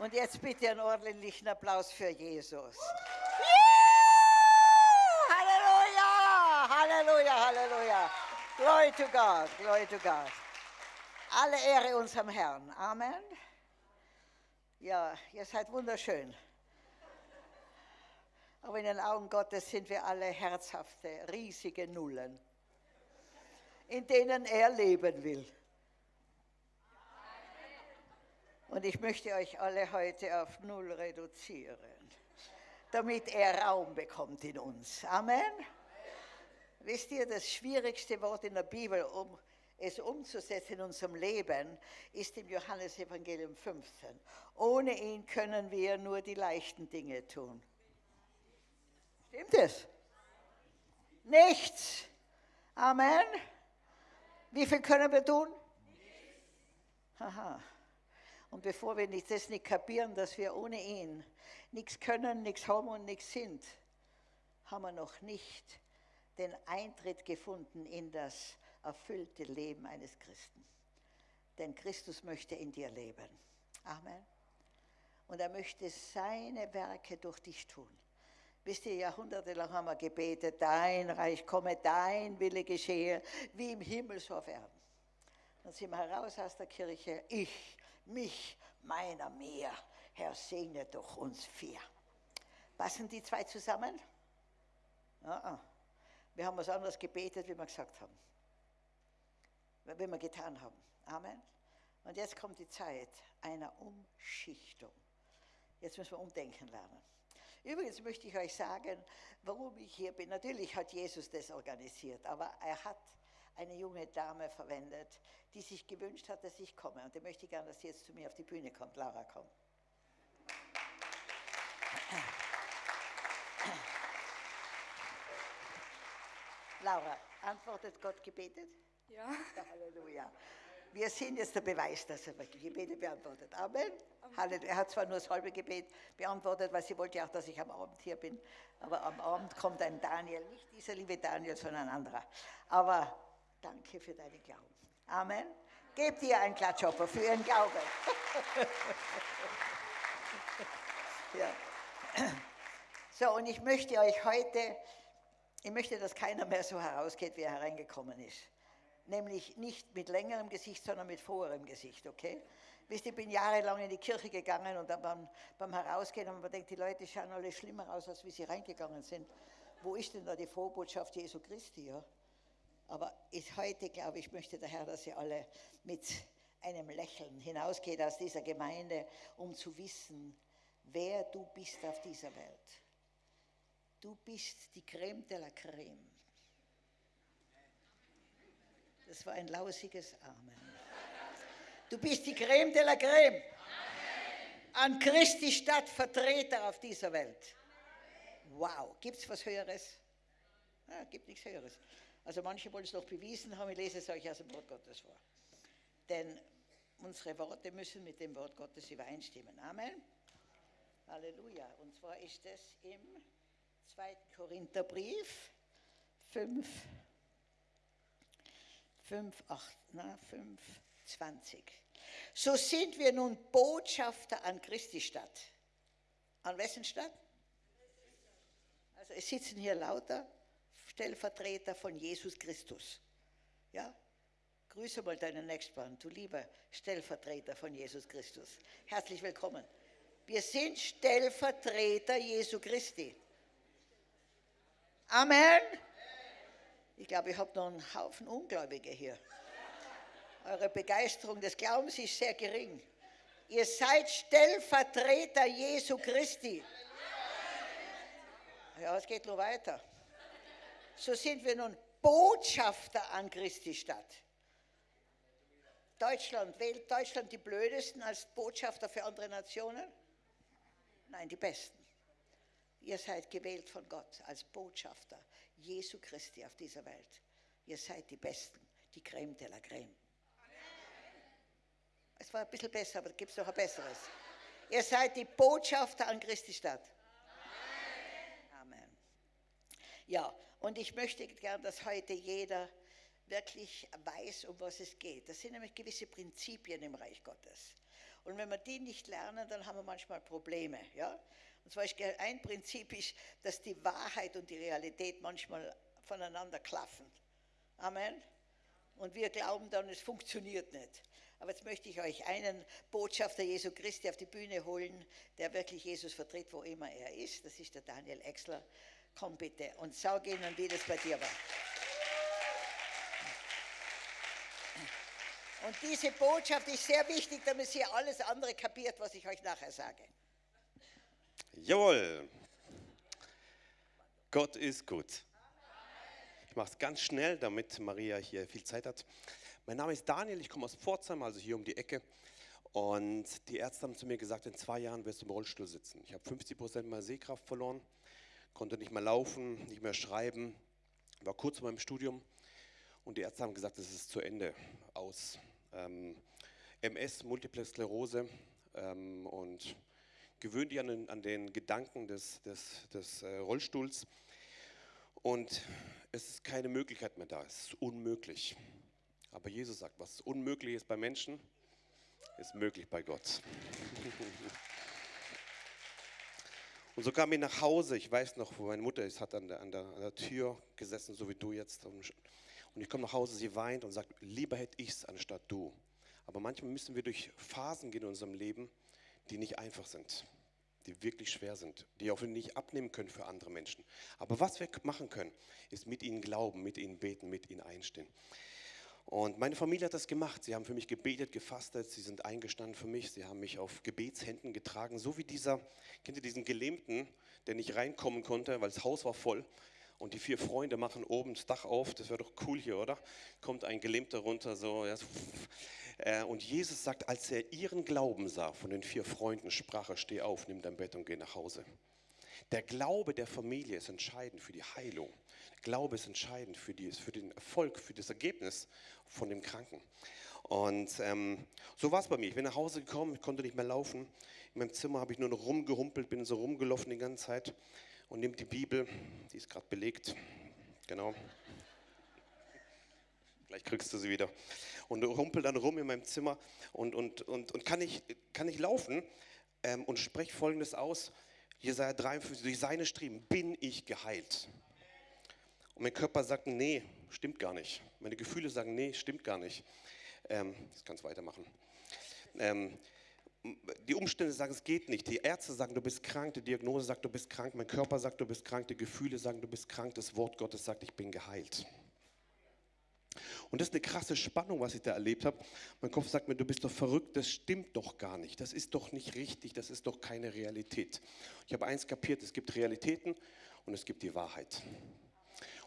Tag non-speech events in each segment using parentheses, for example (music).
Und jetzt bitte einen ordentlichen Applaus für Jesus. Halleluja, Halleluja, Halleluja. Glory to God, glory to God. Alle Ehre unserem Herrn. Amen. Ja, ihr seid wunderschön. Aber in den Augen Gottes sind wir alle herzhafte, riesige Nullen, in denen er leben will. Und ich möchte euch alle heute auf Null reduzieren, damit er Raum bekommt in uns. Amen. Wisst ihr, das schwierigste Wort in der Bibel, um es umzusetzen in unserem Leben, ist im Johannesevangelium 15. Ohne ihn können wir nur die leichten Dinge tun. Stimmt es? Nichts. Amen. Wie viel können wir tun? Aha. Und bevor wir das nicht kapieren, dass wir ohne ihn nichts können, nichts haben und nichts sind, haben wir noch nicht den Eintritt gefunden in das erfüllte Leben eines Christen. Denn Christus möchte in dir leben. Amen. Und er möchte seine Werke durch dich tun. Wisst ihr, jahrhundertelang haben wir gebetet, dein Reich komme, dein Wille geschehe, wie im Himmel so auf Erden. Dann sind wir heraus aus der Kirche, ich, mich, meiner, mir. Herr, segne doch uns vier. Passen die zwei zusammen? Ja, wir haben was anderes gebetet, wie wir gesagt haben. Wie wir getan haben. Amen. Und jetzt kommt die Zeit einer Umschichtung. Jetzt müssen wir umdenken lernen. Übrigens möchte ich euch sagen, warum ich hier bin. Natürlich hat Jesus das organisiert, aber er hat eine junge Dame verwendet, die sich gewünscht hat, dass ich komme. Und die möchte ich gerne, dass sie jetzt zu mir auf die Bühne kommt. Laura, komm. Laura, antwortet Gott gebetet? Ja. Halleluja. Wir sehen jetzt der Beweis, dass er Gebete beantwortet. Amen. Amen. Er hat zwar nur das halbe Gebet beantwortet, weil sie wollte ja auch, dass ich am Abend hier bin. Aber am Abend kommt ein Daniel, nicht dieser liebe Daniel, sondern ein anderer. Aber danke für deinen Glauben. Amen. Gebt ihr einen Klatschopper für ihren Glauben. (laughs) ja. So, und ich möchte euch heute, ich möchte, dass keiner mehr so herausgeht, wie er hereingekommen ist nämlich nicht mit längerem Gesicht, sondern mit vorherem Gesicht, okay? Wisst ihr, ich bin jahrelang in die Kirche gegangen und dann beim, beim Herausgehen haben wir gedacht, die Leute schauen alle schlimmer aus, als wie sie reingegangen sind. Wo ist denn da die Vorbotschaft Jesu Christi, ja? Aber ist heute, glaube ich, möchte der Herr, dass ihr alle mit einem Lächeln hinausgeht aus dieser Gemeinde, um zu wissen, wer du bist auf dieser Welt. Du bist die Creme de la Creme. Das war ein lausiges Amen. Du bist die Creme de la Creme. An Christi Stadt Vertreter auf dieser Welt. Wow, gibt es was Höheres? Ja, gibt nichts Höheres. Also manche wollen es noch bewiesen haben, ich lese es euch aus dem Wort Gottes vor. Denn unsere Worte müssen mit dem Wort Gottes übereinstimmen. Amen. Halleluja. Und zwar ist es im 2. Korintherbrief 5, 5, 8, na, 5, 20. So sind wir nun Botschafter an Christi Stadt. An wessen Stadt? Also es sitzen hier lauter Stellvertreter von Jesus Christus. Ja? Grüße mal deinen Nächsten, du lieber Stellvertreter von Jesus Christus. Herzlich willkommen. Wir sind Stellvertreter Jesu Christi. Amen. Ich glaube, ich habe noch einen Haufen Ungläubige hier. Eure Begeisterung des Glaubens ist sehr gering. Ihr seid Stellvertreter Jesu Christi. Ja, es geht nur weiter. So sind wir nun Botschafter an Christi Stadt. Deutschland, wählt Deutschland die Blödesten als Botschafter für andere Nationen? Nein, die Besten. Ihr seid gewählt von Gott als Botschafter Jesu Christi auf dieser Welt. Ihr seid die Besten, die Creme de la Creme. Es war ein bisschen besser, aber gibt es noch ein besseres. Ihr seid die Botschafter an Christi Stadt. Amen. Ja, und ich möchte gern, dass heute jeder wirklich weiß, um was es geht. Das sind nämlich gewisse Prinzipien im Reich Gottes. Und wenn wir die nicht lernen, dann haben wir manchmal Probleme. Ja? Und zum Beispiel ein Prinzip ist, dass die Wahrheit und die Realität manchmal voneinander klaffen. Amen. Und wir glauben dann, es funktioniert nicht. Aber jetzt möchte ich euch einen Botschafter Jesu Christi auf die Bühne holen, der wirklich Jesus vertritt, wo immer er ist. Das ist der Daniel Exler. Komm bitte und sag ihnen, wie das bei dir war. Und diese Botschaft ist sehr wichtig, damit ihr alles andere kapiert, was ich euch nachher sage. Jawohl. Gott ist gut. Ich mache es ganz schnell, damit Maria hier viel Zeit hat. Mein Name ist Daniel, ich komme aus Pforzheim, also hier um die Ecke. Und die Ärzte haben zu mir gesagt, in zwei Jahren wirst du im Rollstuhl sitzen. Ich habe 50 Prozent meiner Sehkraft verloren, konnte nicht mehr laufen, nicht mehr schreiben, war kurz vor meinem Studium. Und die Ärzte haben gesagt, es ist zu Ende aus. Ähm, MS, Multiple Sklerose ähm, und gewöhnt dich an den, an den Gedanken des, des, des äh, Rollstuhls. Und es ist keine Möglichkeit mehr da, es ist unmöglich. Aber Jesus sagt, was unmöglich ist bei Menschen, ist möglich bei Gott. (laughs) Und so kam ich nach Hause. Ich weiß noch, wo meine Mutter ist, hat an der, an der, an der Tür gesessen, so wie du jetzt. Und ich komme nach Hause, sie weint und sagt, lieber hätte ich es anstatt du. Aber manchmal müssen wir durch Phasen gehen in unserem Leben, die nicht einfach sind, die wirklich schwer sind, die auch nicht abnehmen können für andere Menschen. Aber was wir machen können, ist mit ihnen glauben, mit ihnen beten, mit ihnen einstehen. Und meine Familie hat das gemacht. Sie haben für mich gebetet, gefastet, sie sind eingestanden für mich, sie haben mich auf Gebetshänden getragen, so wie dieser, kennt ihr diesen Gelähmten, der nicht reinkommen konnte, weil das Haus war voll. Und die vier Freunde machen oben das Dach auf, das wäre doch cool hier, oder? Kommt ein Gelähmter runter, so. Ja. Äh, und Jesus sagt, als er ihren Glauben sah von den vier Freunden, sprach er, steh auf, nimm dein Bett und geh nach Hause. Der Glaube der Familie ist entscheidend für die Heilung. Glaube ist entscheidend für, die, für den Erfolg, für das Ergebnis von dem Kranken. Und ähm, so war es bei mir. Ich bin nach Hause gekommen, ich konnte nicht mehr laufen. In meinem Zimmer habe ich nur noch rumgehumpelt, bin so rumgelaufen die ganze Zeit und nehme die Bibel, die ist gerade belegt. Genau. Gleich kriegst du sie wieder. Und humpel dann rum in meinem Zimmer und, und, und, und kann, ich, kann ich laufen ähm, und spreche folgendes aus. Jesaja 53, durch seine Striemen bin ich geheilt. Und mein Körper sagt, nee, stimmt gar nicht. Meine Gefühle sagen, nee, stimmt gar nicht. Ähm, ich kann es weitermachen. Ähm, die Umstände sagen, es geht nicht. Die Ärzte sagen, du bist krank. Die Diagnose sagt, du bist krank. Mein Körper sagt, du bist krank. Die Gefühle sagen, du bist krank. Das Wort Gottes sagt, ich bin geheilt. Und das ist eine krasse Spannung, was ich da erlebt habe. Mein Kopf sagt mir, du bist doch verrückt, das stimmt doch gar nicht. Das ist doch nicht richtig, das ist doch keine Realität. Ich habe eins kapiert, es gibt Realitäten und es gibt die Wahrheit.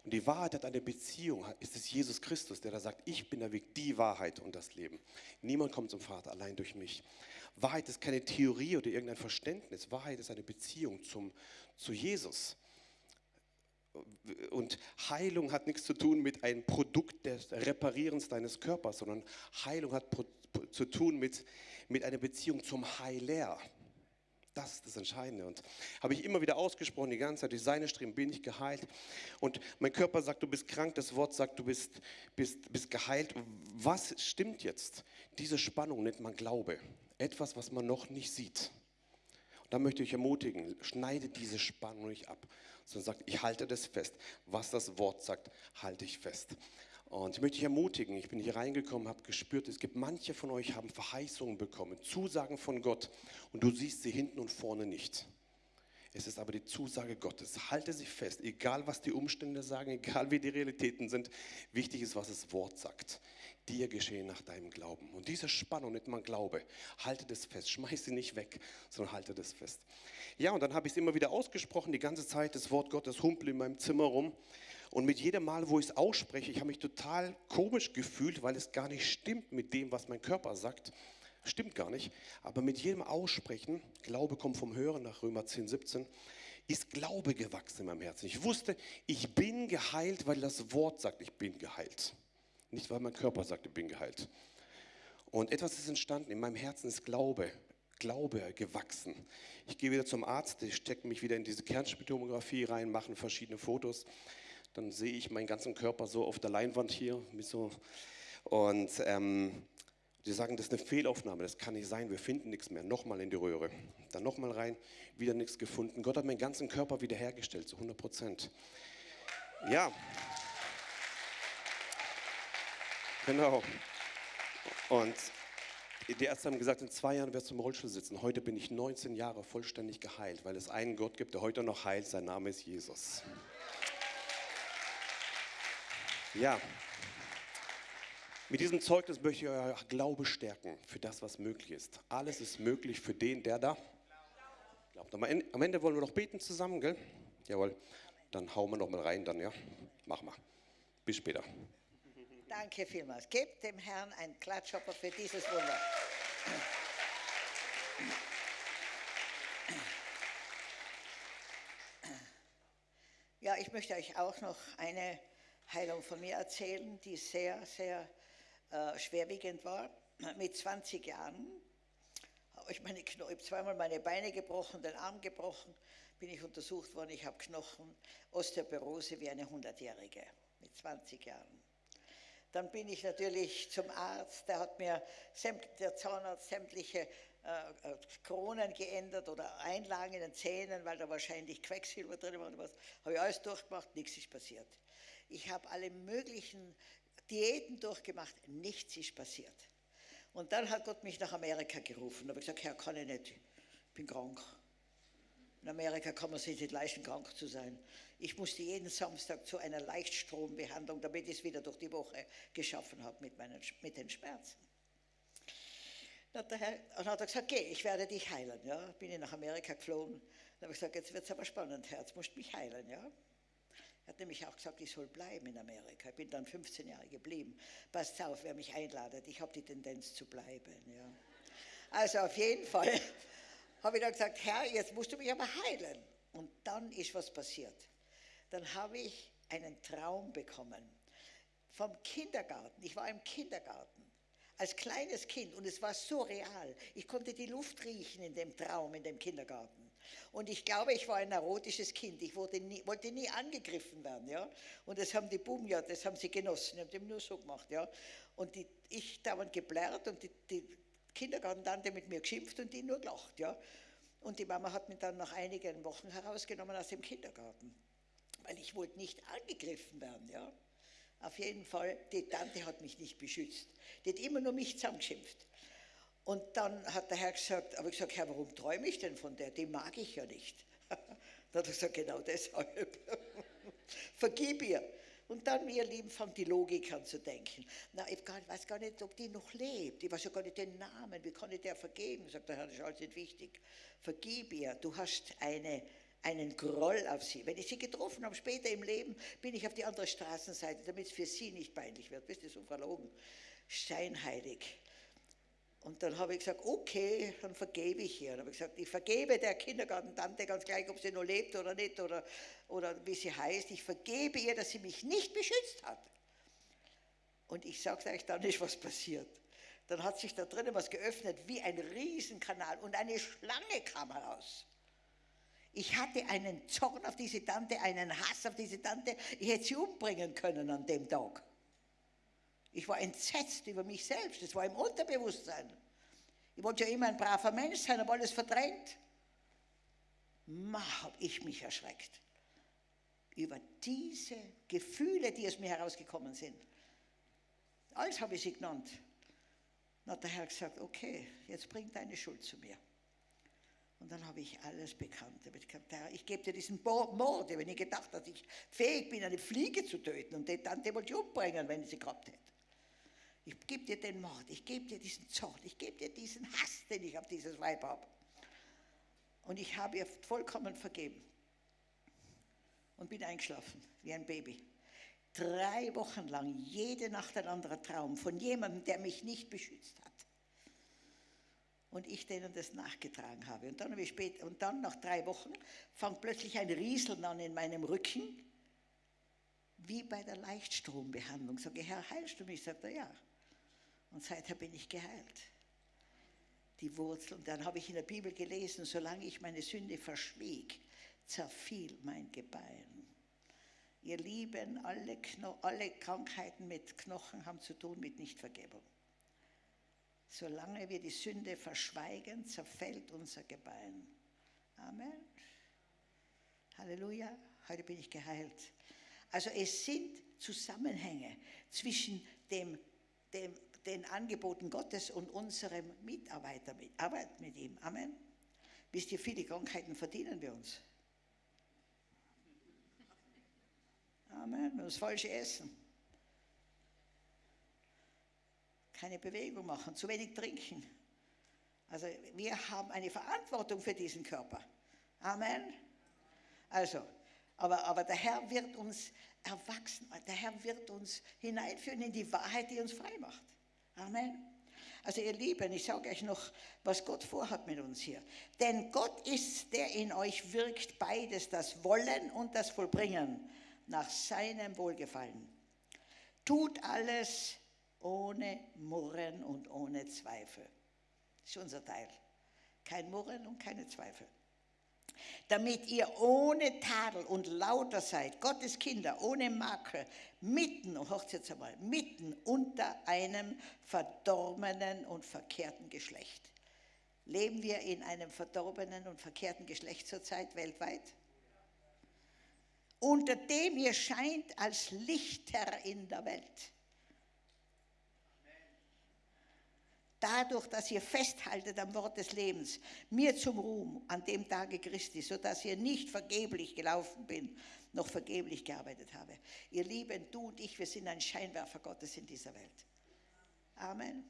Und die Wahrheit hat eine Beziehung, ist es Jesus Christus, der da sagt, ich bin der Weg, die Wahrheit und das Leben. Niemand kommt zum Vater allein durch mich. Wahrheit ist keine Theorie oder irgendein Verständnis. Wahrheit ist eine Beziehung zum, zu Jesus. Und Heilung hat nichts zu tun mit einem Produkt des Reparierens deines Körpers, sondern Heilung hat zu tun mit, mit einer Beziehung zum Heiler. Das ist das Entscheidende. Und habe ich immer wieder ausgesprochen, die ganze Zeit, durch seine Streben bin ich geheilt. Und mein Körper sagt, du bist krank, das Wort sagt, du bist, bist, bist geheilt. Was stimmt jetzt? Diese Spannung nennt man Glaube. Etwas, was man noch nicht sieht. Und da möchte ich ermutigen, schneide diese Spannung nicht ab, sondern sagt, ich halte das fest. Was das Wort sagt, halte ich fest. Und ich möchte dich ermutigen, ich bin hier reingekommen, habe gespürt, es gibt manche von euch haben Verheißungen bekommen, Zusagen von Gott und du siehst sie hinten und vorne nicht. Es ist aber die Zusage Gottes. Halte sie fest, egal was die Umstände sagen, egal wie die Realitäten sind. Wichtig ist, was das Wort sagt. Dir geschehen nach deinem Glauben. Und diese Spannung nennt man Glaube. Halte das fest. Schmeiß sie nicht weg, sondern halte das fest. Ja, und dann habe ich es immer wieder ausgesprochen, die ganze Zeit, das Wort Gottes humpelt in meinem Zimmer rum. Und mit jedem Mal, wo ich es ausspreche, ich habe mich total komisch gefühlt, weil es gar nicht stimmt mit dem, was mein Körper sagt. Stimmt gar nicht. Aber mit jedem Aussprechen, Glaube kommt vom Hören nach Römer 10, 17, ist Glaube gewachsen in meinem Herzen. Ich wusste, ich bin geheilt, weil das Wort sagt, ich bin geheilt. Nicht, weil mein Körper sagt, ich bin geheilt. Und etwas ist entstanden. In meinem Herzen ist Glaube. Glaube gewachsen. Ich gehe wieder zum Arzt, ich stecke mich wieder in diese Kernspintomographie rein, mache verschiedene Fotos dann sehe ich meinen ganzen Körper so auf der Leinwand hier. So. Und ähm, Sie sagen, das ist eine Fehlaufnahme, das kann nicht sein, wir finden nichts mehr. Nochmal in die Röhre, dann nochmal rein, wieder nichts gefunden. Gott hat meinen ganzen Körper wiederhergestellt, zu 100 Prozent. Ja. Genau. Und die Ärzte haben gesagt, in zwei Jahren wirst du im Rollstuhl sitzen. Heute bin ich 19 Jahre vollständig geheilt, weil es einen Gott gibt, der heute noch heilt. Sein Name ist Jesus. Ja. Mit diesem Zeugnis möchte ich euer Glaube stärken für das, was möglich ist. Alles ist möglich für den, der da glaubt. Am Ende, wollen wir noch beten zusammen, gell? Jawohl. Dann hauen wir noch mal rein, dann ja. Machen wir. Bis später. Danke vielmals. Gebt dem Herrn einen Klatschhopper für dieses Wunder. Ja, ich möchte euch auch noch eine Heilung von mir erzählen, die sehr, sehr äh, schwerwiegend war. Mit 20 Jahren habe ich meine Kno ich zweimal meine Beine gebrochen, den Arm gebrochen, bin ich untersucht worden, ich habe Knochen, Osteoporose wie eine 100-Jährige mit 20 Jahren. Dann bin ich natürlich zum Arzt, der hat mir, der Zahnarzt, sämtliche äh, äh, Kronen geändert oder Einlagen in den Zähnen, weil da wahrscheinlich Quecksilber drin war. Habe ich alles durchgemacht, nichts ist passiert. Ich habe alle möglichen Diäten durchgemacht, nichts ist passiert. Und dann hat Gott mich nach Amerika gerufen. Da habe ich gesagt, Herr, kann ich nicht, ich bin krank. In Amerika kann man sich nicht leisten, krank zu sein. Ich musste jeden Samstag zu einer Leichtstrombehandlung, damit ich es wieder durch die Woche geschaffen habe mit, meinen, mit den Schmerzen. Dann hat, der Herr, dann hat er gesagt, geh, ich werde dich heilen. Ja, bin ich nach Amerika geflogen. Dann habe ich gesagt, jetzt wird es aber spannend, Herr, jetzt musst mich heilen. Ja. Er hat nämlich auch gesagt, ich soll bleiben in Amerika. Ich bin dann 15 Jahre geblieben. Passt auf, wer mich einladet, ich habe die Tendenz zu bleiben. Ja. Also auf jeden Fall (laughs) habe ich dann gesagt, Herr, jetzt musst du mich aber heilen. Und dann ist was passiert dann habe ich einen Traum bekommen vom Kindergarten. Ich war im Kindergarten als kleines Kind und es war so real. Ich konnte die Luft riechen in dem Traum, in dem Kindergarten. Und ich glaube, ich war ein neurotisches Kind. Ich nie, wollte nie angegriffen werden. Ja? Und das haben die Buben ja, das haben sie genossen. Haben dem nur so gemacht. Ja? Und die, ich dauernd geblärrt und die, die Kindergartentante mit mir geschimpft und die nur gelacht. Ja? Und die Mama hat mich dann nach einigen Wochen herausgenommen aus dem Kindergarten weil ich wollte nicht angegriffen werden. Ja? Auf jeden Fall, die Tante hat mich nicht beschützt. Die hat immer nur mich zusammengeschimpft. Und dann hat der Herr gesagt, aber ich gesagt, Herr, warum träume ich denn von der? Die mag ich ja nicht. (laughs) dann hat er gesagt, genau deshalb. (laughs) Vergib ihr. Und dann, ihr Lieben, fängt die Logik an zu denken. Na, ich weiß gar nicht, ob die noch lebt. Ich weiß ja gar nicht den Namen. Wie kann ich der vergeben? Sagt der Herr, das ist alles nicht wichtig. Vergib ihr. Du hast eine einen Groll auf sie. Wenn ich sie getroffen habe, später im Leben, bin ich auf die andere Straßenseite, damit es für sie nicht peinlich wird. Wisst ihr, so verlogen, scheinheilig. Und dann habe ich gesagt, okay, dann vergebe ich ihr. Dann habe ich gesagt, ich vergebe der Kindergartentante ganz gleich, ob sie noch lebt oder nicht oder, oder wie sie heißt. Ich vergebe ihr, dass sie mich nicht beschützt hat. Und ich sage euch, dann ist was passiert. Dann hat sich da drinnen was geöffnet wie ein Riesenkanal und eine Schlange kam heraus. Ich hatte einen Zorn auf diese Tante, einen Hass auf diese Tante. Ich hätte sie umbringen können an dem Tag. Ich war entsetzt über mich selbst. Das war im Unterbewusstsein. Ich wollte ja immer ein braver Mensch sein, habe alles verdrängt. Ma, habe ich mich erschreckt über diese Gefühle, die aus mir herausgekommen sind. Alles habe ich sie genannt. Dann hat der Herr gesagt, okay, jetzt bring deine Schuld zu mir. Und dann habe ich alles bekannt. Ich, gebe dir diesen Mord, wenn ich gedacht dass ich fähig bin, eine Fliege zu töten und die Tante wollte ich umbringen, wenn ich sie gehabt hätte. Ich gebe dir den Mord, ich gebe dir diesen Zorn, ich gebe dir diesen Hass, den ich auf dieses Weib habe. Und ich habe ihr vollkommen vergeben und bin eingeschlafen wie ein Baby. Drei Wochen lang, jede Nacht ein anderer Traum von jemandem, der mich nicht beschützt hat und ich denen das nachgetragen habe. Und dann, habe ich spät, und dann nach drei Wochen fängt plötzlich ein Rieseln an in meinem Rücken, wie bei der Leichtstrombehandlung. Sage Herr, heilst du mich? Sagt er, ja. Und seither bin ich geheilt. Die Wurzel. Und dann habe ich in der Bibel gelesen, solange ich meine Sünde verschwieg, zerfiel mein Gebein. Ihr Lieben, alle, alle Krankheiten mit Knochen haben zu tun mit Nichtvergebung. Solange wir die Sünde verschweigen, zerfällt unser Gebein. Amen. Halleluja. Heute bin ich geheilt. Also es sind Zusammenhänge zwischen dem, dem, den Angeboten Gottes und unserem Mitarbeiter, mit, Arbeit mit ihm. Amen. Wisst ihr, viele Krankheiten verdienen wir uns. Amen. Das falsche Essen. Keine Bewegung machen, zu wenig trinken. Also wir haben eine Verantwortung für diesen Körper. Amen. Also, aber, aber der Herr wird uns erwachsen, der Herr wird uns hineinführen in die Wahrheit, die uns frei macht. Amen. Also ihr Lieben, ich sage euch noch, was Gott vorhat mit uns hier. Denn Gott ist, der in euch wirkt, beides, das Wollen und das Vollbringen nach seinem Wohlgefallen. Tut alles ohne Murren und ohne Zweifel. Das ist unser Teil. Kein Murren und keine Zweifel. Damit ihr ohne Tadel und lauter seid, Gottes Kinder, ohne Makel, mitten, hört jetzt einmal, mitten unter einem verdorbenen und verkehrten Geschlecht. Leben wir in einem verdorbenen und verkehrten Geschlecht zurzeit weltweit? Unter dem ihr scheint als Lichter in der Welt. Dadurch, dass ihr festhaltet am Wort des Lebens, mir zum Ruhm an dem Tage Christi, sodass ihr nicht vergeblich gelaufen bin, noch vergeblich gearbeitet habe. Ihr Lieben, du und ich, wir sind ein Scheinwerfer Gottes in dieser Welt. Amen.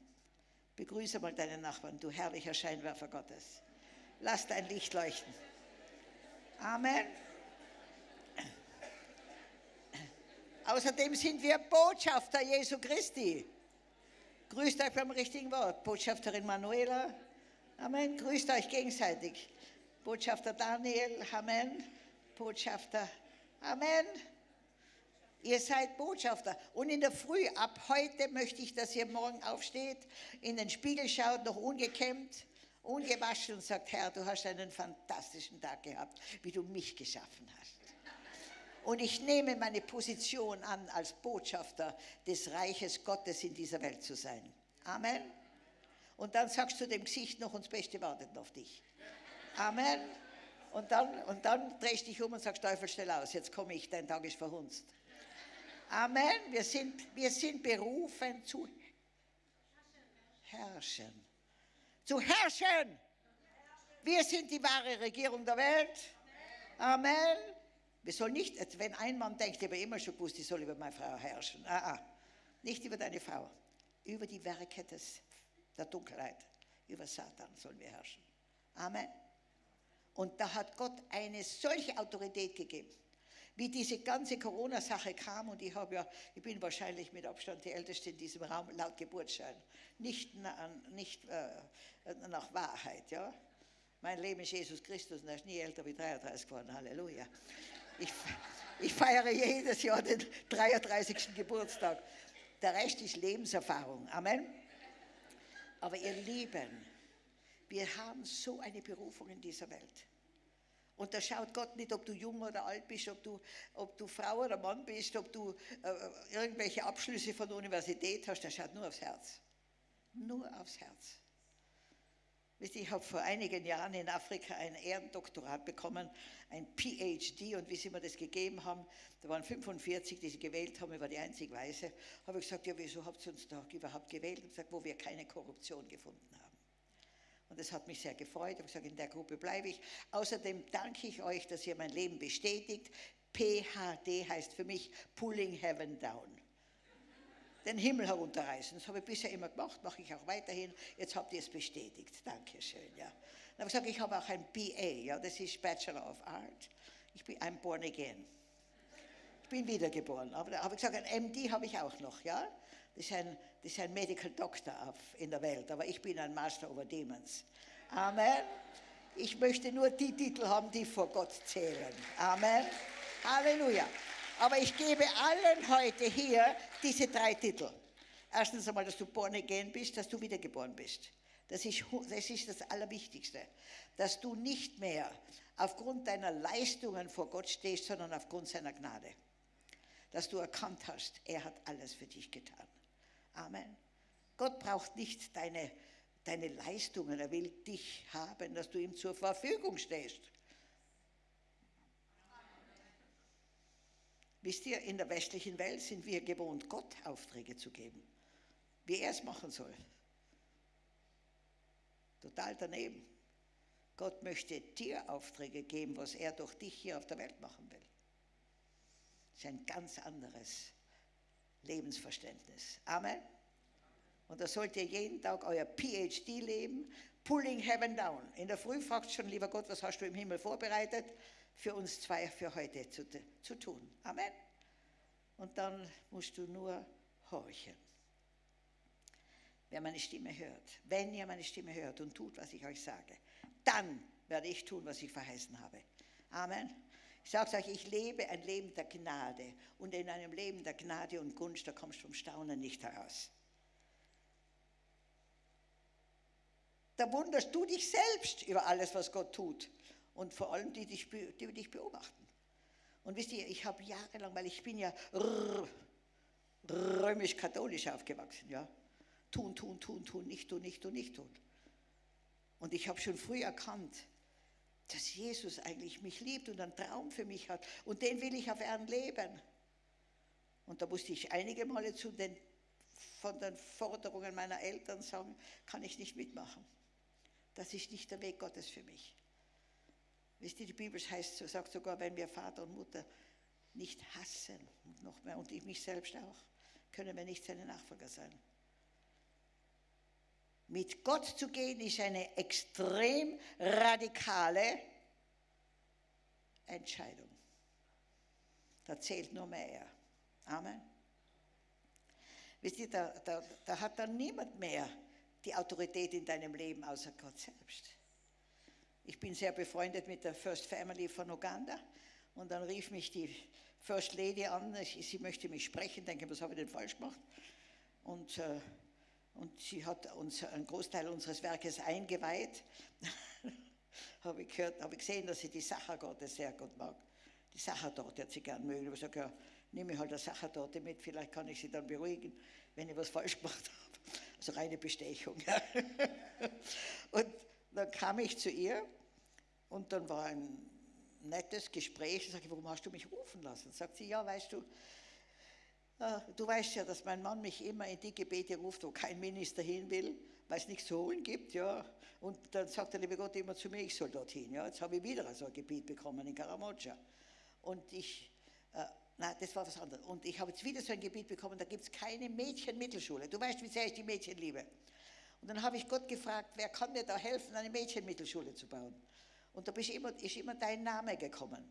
Begrüße mal deinen Nachbarn, du herrlicher Scheinwerfer Gottes. Lass dein Licht leuchten. Amen. Außerdem sind wir Botschafter Jesu Christi. Grüßt euch beim richtigen Wort. Botschafterin Manuela, Amen. Grüßt euch gegenseitig. Botschafter Daniel, Amen. Botschafter, Amen. Ihr seid Botschafter. Und in der Früh, ab heute möchte ich, dass ihr morgen aufsteht, in den Spiegel schaut, noch ungekämmt, ungewaschen und sagt, Herr, du hast einen fantastischen Tag gehabt, wie du mich geschaffen hast. Und ich nehme meine Position an, als Botschafter des Reiches Gottes in dieser Welt zu sein. Amen. Und dann sagst du dem Gesicht noch, uns Beste wartet auf dich. Amen. Und dann, und dann drehst du dich um und sagst, Teufel, stell aus, jetzt komme ich, dein Tag ist verhunzt. Amen. Wir sind, wir sind berufen zu herrschen. Zu herrschen. Wir sind die wahre Regierung der Welt. Amen. Wir sollen nicht, wenn ein Mann denkt, ich habe immer schon gewusst, ich soll über meine Frau herrschen. Ah, ah. Nicht über deine Frau, über die Werke des, der Dunkelheit, über Satan sollen wir herrschen. Amen. Und da hat Gott eine solche Autorität gegeben. Wie diese ganze Corona-Sache kam, und ich, ja, ich bin wahrscheinlich mit Abstand die Älteste in diesem Raum, laut Geburtsschein, nicht, nicht äh, nach Wahrheit. Ja? Mein Leben ist Jesus Christus und er ist nie älter wie 33 geworden. Halleluja. Ich, ich feiere jedes Jahr den 33. Geburtstag. Der Rest ist Lebenserfahrung. Amen. Aber ihr Lieben, wir haben so eine Berufung in dieser Welt. Und da schaut Gott nicht, ob du jung oder alt bist, ob du, ob du Frau oder Mann bist, ob du äh, irgendwelche Abschlüsse von der Universität hast, er schaut nur aufs Herz. Nur aufs Herz. Ich habe vor einigen Jahren in Afrika ein Ehrendoktorat bekommen, ein PhD, und wie sie mir das gegeben haben, da waren 45, die sie gewählt haben, ich war die einzig Weiße, habe ich gesagt, ja, wieso habt ihr uns da überhaupt gewählt? Und gesagt, wo wir keine Korruption gefunden haben. Und das hat mich sehr gefreut. Ich gesagt, in der Gruppe bleibe ich. Außerdem danke ich euch, dass ihr mein Leben bestätigt. PHD heißt für mich Pulling Heaven Down den Himmel herunterreißen. Das habe ich bisher immer gemacht, mache ich auch weiterhin. Jetzt habt ihr es bestätigt. Dankeschön. Ja. Dann habe ich gesagt, ich habe auch ein BA, ja, das ist Bachelor of Art. Ich bin ein Born Again. Ich bin wiedergeboren. Aber da habe ich gesagt, ein MD habe ich auch noch, ja. Das ist ein, das ist ein Medical Doctor in der Welt, aber ich bin ein Master over Demons. Amen. Ich möchte nur die Titel haben, die vor Gott zählen. Amen. Halleluja. Aber ich gebe allen heute hier diese drei Titel. Erstens einmal, dass du born again bist, dass du wiedergeboren bist. Das ist, das ist das Allerwichtigste. Dass du nicht mehr aufgrund deiner Leistungen vor Gott stehst, sondern aufgrund seiner Gnade. Dass du erkannt hast, er hat alles für dich getan. Amen. Gott braucht nicht deine deine Leistungen, er will dich haben, dass du ihm zur Verfügung stehst. Wisst ihr, in der westlichen Welt sind wir gewohnt, Gott Aufträge zu geben, wie er es machen soll. Total daneben. Gott möchte dir Aufträge geben, was er durch dich hier auf der Welt machen will. Das ist ein ganz anderes Lebensverständnis. Amen. Und da sollt ihr jeden Tag euer PhD leben, pulling heaven down. In der Früh fragt schon, lieber Gott, was hast du im Himmel vorbereitet für uns zwei für heute zu, zu tun. Amen. Und dann musst du nur horchen. Wer meine Stimme hört, wenn ihr meine Stimme hört und tut, was ich euch sage, dann werde ich tun, was ich verheißen habe. Amen. Ich sage euch, ich lebe ein Leben der Gnade. Und in einem Leben der Gnade und Gunst, da kommst du vom Staunen nicht heraus. Da wunderst du dich selbst über alles, was Gott tut. Und vor allem die, die, die dich beobachten. Und wisst ihr, ich habe jahrelang, weil ich bin ja römisch-katholisch aufgewachsen, ja. Tun, tun, tun, tun, nicht tun, nicht tun, nicht tun. Und ich habe schon früh erkannt, dass Jesus eigentlich mich liebt und einen Traum für mich hat. Und den will ich auf Erden leben. Und da musste ich einige Male zu den, von den Forderungen meiner Eltern sagen, kann ich nicht mitmachen. Das ist nicht der Weg Gottes für mich. Wisst ihr, die Bibel heißt, sagt sogar, wenn wir Vater und Mutter nicht hassen, und noch mehr, und ich mich selbst auch, können wir nicht seine Nachfolger sein. Mit Gott zu gehen ist eine extrem radikale Entscheidung. Da zählt nur mehr er. Amen. Wisst ihr, da, da, da hat dann niemand mehr die Autorität in deinem Leben außer Gott selbst. Ich bin sehr befreundet mit der First Family von Uganda und dann rief mich die First Lady an, sie möchte mich sprechen, denke, was habe ich denn falsch gemacht? Und äh, und sie hat uns einen Großteil unseres Werkes eingeweiht. (laughs) habe ich, gehört, habe ich gesehen, dass sie die Sachertorte sehr gut mag. Die Sachertorte hat sie gern mögen. Ich habe gesagt, ja, nehme ich halt eine Sachertorte mit, vielleicht kann ich sie dann beruhigen, wenn ich was falsch gemacht (laughs) habe. Also reine Bestechung. (laughs) und dann kam ich zu ihr und dann war ein nettes Gespräch. Ich sage, warum hast du mich rufen lassen? Sagt sie, ja, weißt du, Ah, du weißt ja, dass mein Mann mich immer in die Gebete ruft, wo kein Minister hin will, weil es nichts zu holen gibt. Ja. Und dann sagt der liebe Gott immer zu mir, ich soll dorthin. Ja. Jetzt habe ich wieder so ein Gebiet bekommen in Karamoja. Und ich, äh, nein, das war was anderes. Und ich habe jetzt wieder so ein Gebiet bekommen, da gibt es keine Mädchenmittelschule. Du weißt, wie sehr ich die Mädchen liebe. Und dann habe ich Gott gefragt, wer kann mir da helfen, eine Mädchenmittelschule zu bauen? Und da ist immer, ist immer dein Name gekommen.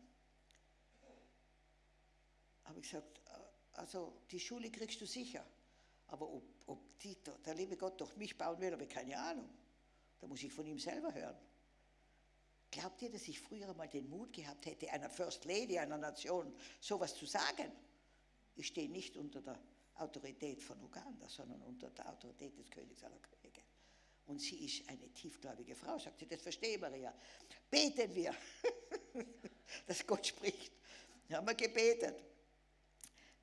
Habe ich gesagt, also die Schule kriegst du sicher. Aber ob, ob die, der liebe Gott durch mich bauen will, habe ich keine Ahnung. Da muss ich von ihm selber hören. Glaubt ihr, dass ich früher mal den Mut gehabt hätte, einer First Lady einer Nation sowas zu sagen? Ich stehe nicht unter der Autorität von Uganda, sondern unter der Autorität des Königs aller Könige. Und sie ist eine tiefgläubige Frau, sagt sie, das verstehe Maria. Beten wir, (laughs) dass Gott spricht. Wir haben wir gebetet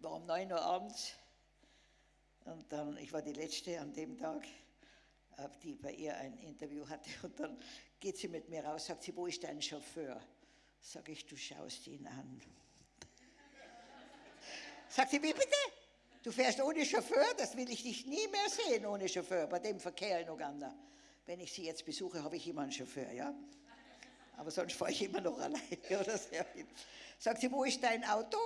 war um 9 Uhr abends und dann, ich war die Letzte an dem Tag, äh, die bei ihr ein Interview hatte und dann geht sie mit mir raus, sagt sie, wo ist dein Chauffeur? Sag ich, du schaust ihn an. (laughs) sagt sie, wie bitte? Du fährst ohne Chauffeur? Das will ich dich nie mehr sehen ohne Chauffeur, bei dem Verkehr in Uganda. Wenn ich sie jetzt besuche, habe ich immer einen Chauffeur, ja? Aber sonst fahre ich immer noch alleine (laughs) oder sehr viel. Sagt sie, wo ist dein Auto?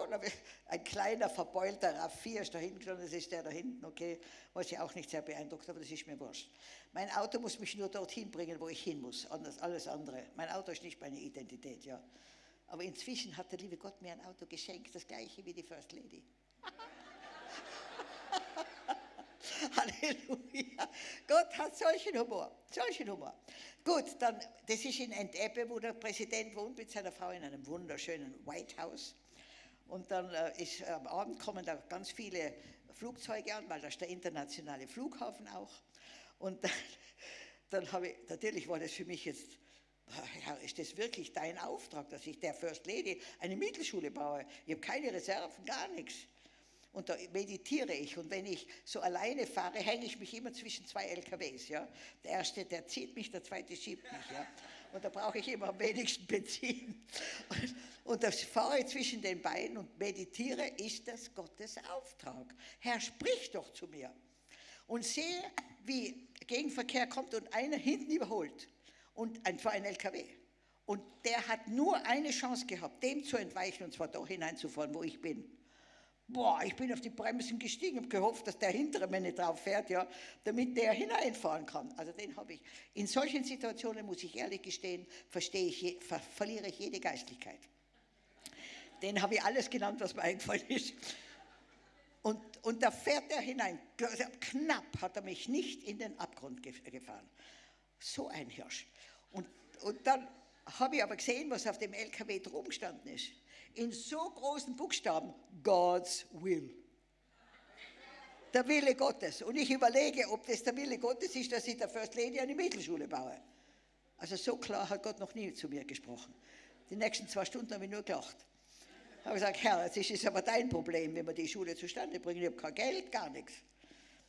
Ein kleiner, verbeulter RAV4 ist da hinten, das ist der da hinten, okay. Was sie auch nicht sehr beeindruckt, aber das ist mir wurscht. Mein Auto muss mich nur dorthin bringen, wo ich hin muss, anders, alles andere. Mein Auto ist nicht meine Identität, ja. Aber inzwischen hat der liebe Gott mir ein Auto geschenkt, das gleiche wie die First Lady. (laughs) Halleluja. Gott hat solchen Humor, solchen Humor. Gut, dann, das ist in Entebbe, wo der Präsident wohnt mit seiner Frau in einem wunderschönen White House. Und dann äh, ist, äh, am Abend kommen da ganz viele Flugzeuge an, weil da ist der internationale Flughafen auch. Und dann, (laughs) dann habe ich, natürlich war das für mich jetzt, Herr, ist das wirklich dein Auftrag, dass ich der First Lady eine Mittelschule baue? Ich habe keine Reserven, gar nichts. Und da meditiere ich. Und wenn ich so alleine fahre, hänge ich mich immer zwischen zwei LKWs. Ja? Der erste, der zieht mich, der zweite schiebt mich. Ja? Und da brauche ich immer am wenigsten Benzin. Und, und das fahre zwischen den beiden und meditiere, ist das Gottes Auftrag. Herr, sprich doch zu mir. Und sehe, wie Gegenverkehr kommt und einer hinten überholt. Und ein, zwar ein LKW. Und der hat nur eine Chance gehabt, dem zu entweichen, und zwar da hineinzufahren, wo ich bin. Boah, ich bin auf die Bremsen gestiegen und gehofft, dass der hintere mir nicht drauf fährt, ja, damit der hineinfahren kann. Also den habe ich. In solchen Situationen, muss ich ehrlich gestehen, verstehe ich, ver verliere ich jede Geistlichkeit. Den habe ich alles genannt, was mir eingefallen ist. Und, und da fährt er hinein. Knapp hat er mich nicht in den Abgrund gefahren. So ein Hirsch. Und, und dann habe ich aber gesehen, was auf dem LKW drum gestanden ist in so großen Buchstaben, God's will. Der Wille Gottes. Und ich überlege, ob das der Wille Gottes ist, dass ich der First Lady eine Mittelschule baue. Also so klar hat Gott noch nie zu mir gesprochen. Die nächsten zwei Stunden habe ich nur gelacht. Ich habe gesagt, Herr, das ist aber dein Problem, wenn wir die Schule zustande bringen. Ich habe kein Geld, gar nichts.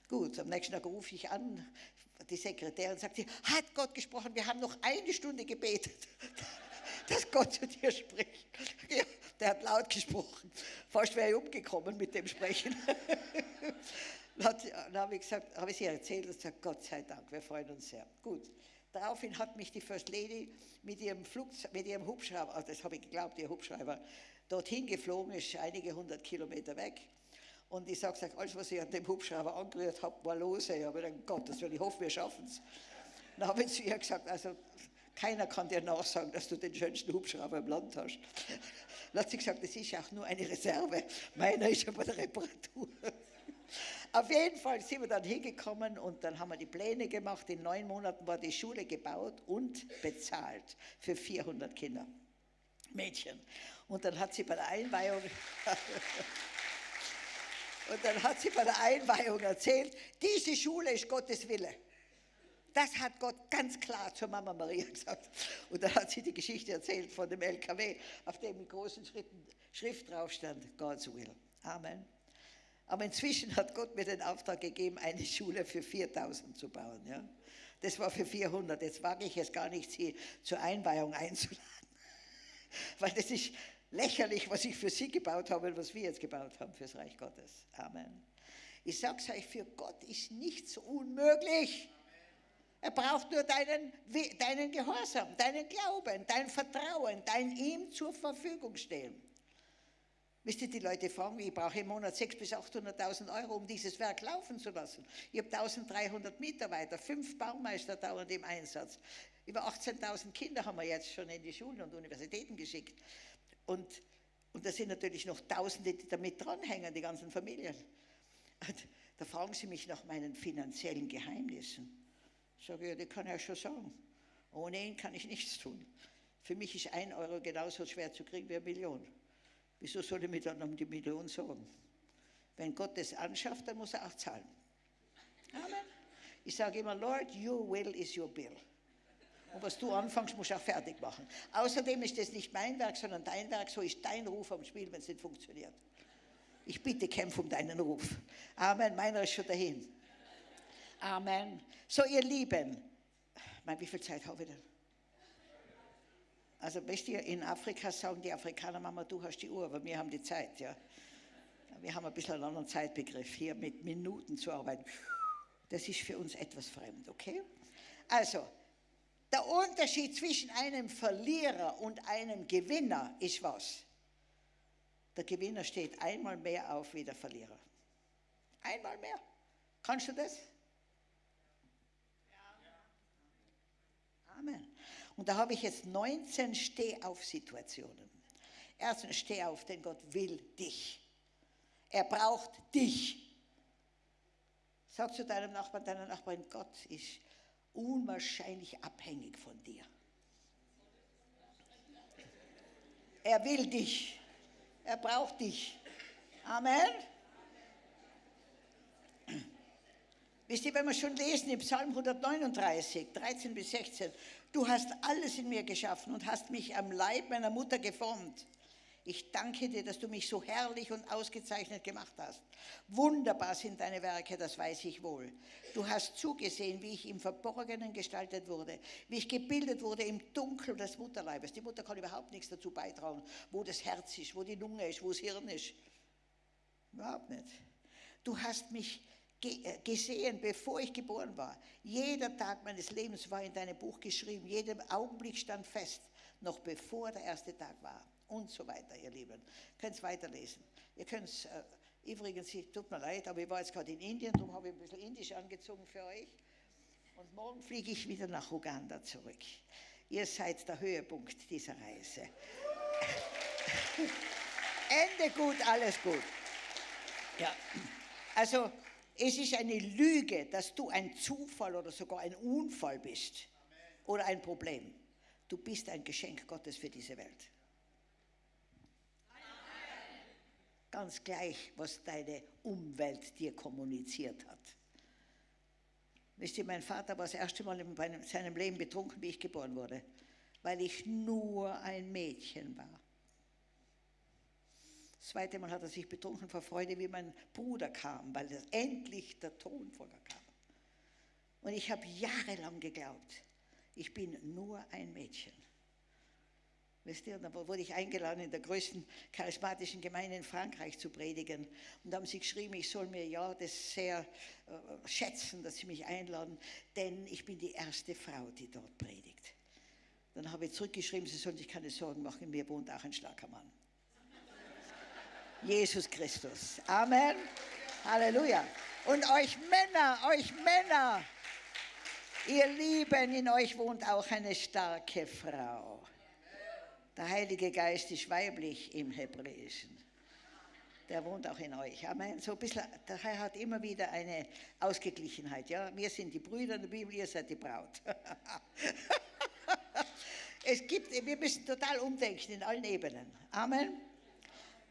Gut, am nächsten Tag rufe ich an, die Sekretärin sagt, hat Gott gesprochen, wir haben noch eine Stunde gebetet dass Gott zu dir spricht. Ja, der hat laut gesprochen. Fast wäre ich umgekommen mit dem Sprechen. (laughs) dann habe ich, gesagt, habe ich ihr erzählt und gesagt, Gott sei Dank, wir freuen uns sehr. Gut. Daraufhin hat mich die First Lady mit ihrem, Flugzeug, mit ihrem Hubschrauber, also das habe ich geglaubt, ihr Hubschrauber, dorthin geflogen, ist einige hundert Kilometer weg. Und ich sage, sag, alles, was ich an dem Hubschrauber angerührt habe, war los. Ich habe gedacht, Gott, das will ich hoffe, wir schaffen es. Dann habe ich zu ihr gesagt, also keiner kann dir nachsagen, dass du den schönsten Hubschrauber im Land hast. (laughs) Dann hat sie gesagt, das ist auch nur eine Reserve. Meiner ist aber der Reparatur. (laughs) Auf jeden Fall sind wir dann hingekommen und dann haben wir die Pläne gemacht. In neun Monaten war die Schule gebaut und bezahlt für 400 Kinder, Mädchen. Und dann hat sie bei der Einweihung... (laughs) und dann hat sie bei der Einweihung erzählt, diese Schule ist Gottes Wille. Das hat Gott ganz klar zur Mama Maria (laughs) gesagt. Und dann hat sie die Geschichte erzählt von dem LKW, auf dem in großen Schritten Schrift drauf stand, God's will. Amen. Aber inzwischen hat Gott mir den Auftrag gegeben, eine Schule für 4000 zu bauen. Ja? Das war für 400. Jetzt wage ich es gar nicht, Sie zur Einweihung einzuladen. (laughs) Weil das ist lächerlich, was ich für Sie gebaut habe und was wir jetzt gebaut haben fürs Reich Gottes. Amen. Ich sage es euch, für Gott ist nichts unmöglich. Er braucht nur deinen, deinen Gehorsam, deinen Glauben, dein Vertrauen, dein ihm zur Verfügung stehen. Wisst ihr, die Leute fragen, ich brauche im Monat 600.000 bis 800.000 Euro, um dieses Werk laufen zu lassen. Ich habe 1300 Mitarbeiter, fünf Baumeister dauernd im Einsatz. Über 18.000 Kinder haben wir jetzt schon in die Schulen und Universitäten geschickt. Und, und da sind natürlich noch Tausende, die damit dranhängen, die ganzen Familien. Und da fragen sie mich nach meinen finanziellen Geheimnissen. Sage ich, ja, das kann ich ja schon sagen. Ohne ihn kann ich nichts tun. Für mich ist ein Euro genauso schwer zu kriegen wie eine Million. Wieso soll ich mir dann um die Million sorgen? Wenn Gott das anschafft, dann muss er auch zahlen. Amen. Ich sage immer, Lord, your will is your bill. Und was du anfängst, musst du auch fertig machen. Außerdem ist das nicht mein Werk, sondern dein Werk. So ist dein Ruf am Spiel, wenn es nicht funktioniert. Ich bitte, kämpfe um deinen Ruf. Amen. Meiner ist schon dahin. Amen. So, ihr Lieben, mein, wie viel Zeit habe ich denn? Also, wisst ihr, in Afrika sagen die Afrikaner, Mama, du hast die Uhr, aber wir haben die Zeit, ja. Wir haben ein bisschen einen anderen Zeitbegriff, hier mit Minuten zu arbeiten. Das ist für uns etwas fremd, okay? Also, der Unterschied zwischen einem Verlierer und einem Gewinner ist was? Der Gewinner steht einmal mehr auf wie der Verlierer. Einmal mehr. Kannst du das? Amen. Und da habe ich jetzt 19 Stehauf-Situationen. Erstens, steh auf, denn Gott will dich. Er braucht dich. Sag zu deinem Nachbarn, deiner Nachbarin, Gott ist unwahrscheinlich abhängig von dir. Er will dich. Er braucht dich. Amen. Wisst ihr, wenn wir schon lesen im Psalm 139, 13 bis 16, du hast alles in mir geschaffen und hast mich am Leib meiner Mutter geformt. Ich danke dir, dass du mich so herrlich und ausgezeichnet gemacht hast. Wunderbar sind deine Werke, das weiß ich wohl. Du hast zugesehen, wie ich im Verborgenen gestaltet wurde, wie ich gebildet wurde im Dunkel des Mutterleibes. Die Mutter kann überhaupt nichts dazu beitragen, wo das Herz ist, wo die Lunge ist, wo das Hirn ist. Überhaupt nicht. Du hast mich gesehen, bevor ich geboren war. Jeder Tag meines Lebens war in deinem Buch geschrieben. Jeder Augenblick stand fest, noch bevor der erste Tag war und so weiter, ihr Lieben. Ihr könnt es weiterlesen. Ihr könnt es, äh, übrigens, tut mir leid, aber ich war jetzt gerade in Indien, darum habe ich ein bisschen Indisch angezogen für euch. Und morgen fliege ich wieder nach Uganda zurück. Ihr seid der Höhepunkt dieser Reise. (laughs) Ende gut, alles gut. Ja, also es ist eine Lüge, dass du ein Zufall oder sogar ein Unfall bist oder ein Problem. Du bist ein Geschenk Gottes für diese Welt. ganz gleich, was deine Umwelt dir kommuniziert hat. Wisst ihr, mein Vater war das erste Mal in seinem Leben betrunken, wie ich geboren wurde, weil ich nur ein Mädchen war. Das zweite Mal hat er sich betrunken vor Freude, wie mein Bruder kam, weil endlich der Thronfolger kam. Und ich habe jahrelang geglaubt, ich bin nur ein Mädchen. Wisst ihr, da wurde ich eingeladen, in der größten charismatischen Gemeinde in Frankreich zu predigen. Und da haben sie geschrieben, ich soll mir ja das sehr äh, schätzen, dass sie mich einladen, denn ich bin die erste Frau, die dort predigt. Dann habe ich zurückgeschrieben, sie sollen sich keine Sorgen machen, mir wohnt auch ein starker Mann. Jesus Christus. Amen. Halleluja. Und euch Männer, euch Männer, ihr Lieben, in euch wohnt auch eine starke Frau. Der Heilige Geist ist weiblich im Hebräischen. Der wohnt auch in euch. Amen. So ein bisschen, der Herr hat immer wieder eine Ausgeglichenheit. Ja? Wir sind die Brüder in der Bibel, ihr seid die Braut. (laughs) es gibt, wir müssen total umdenken in allen Ebenen. Amen.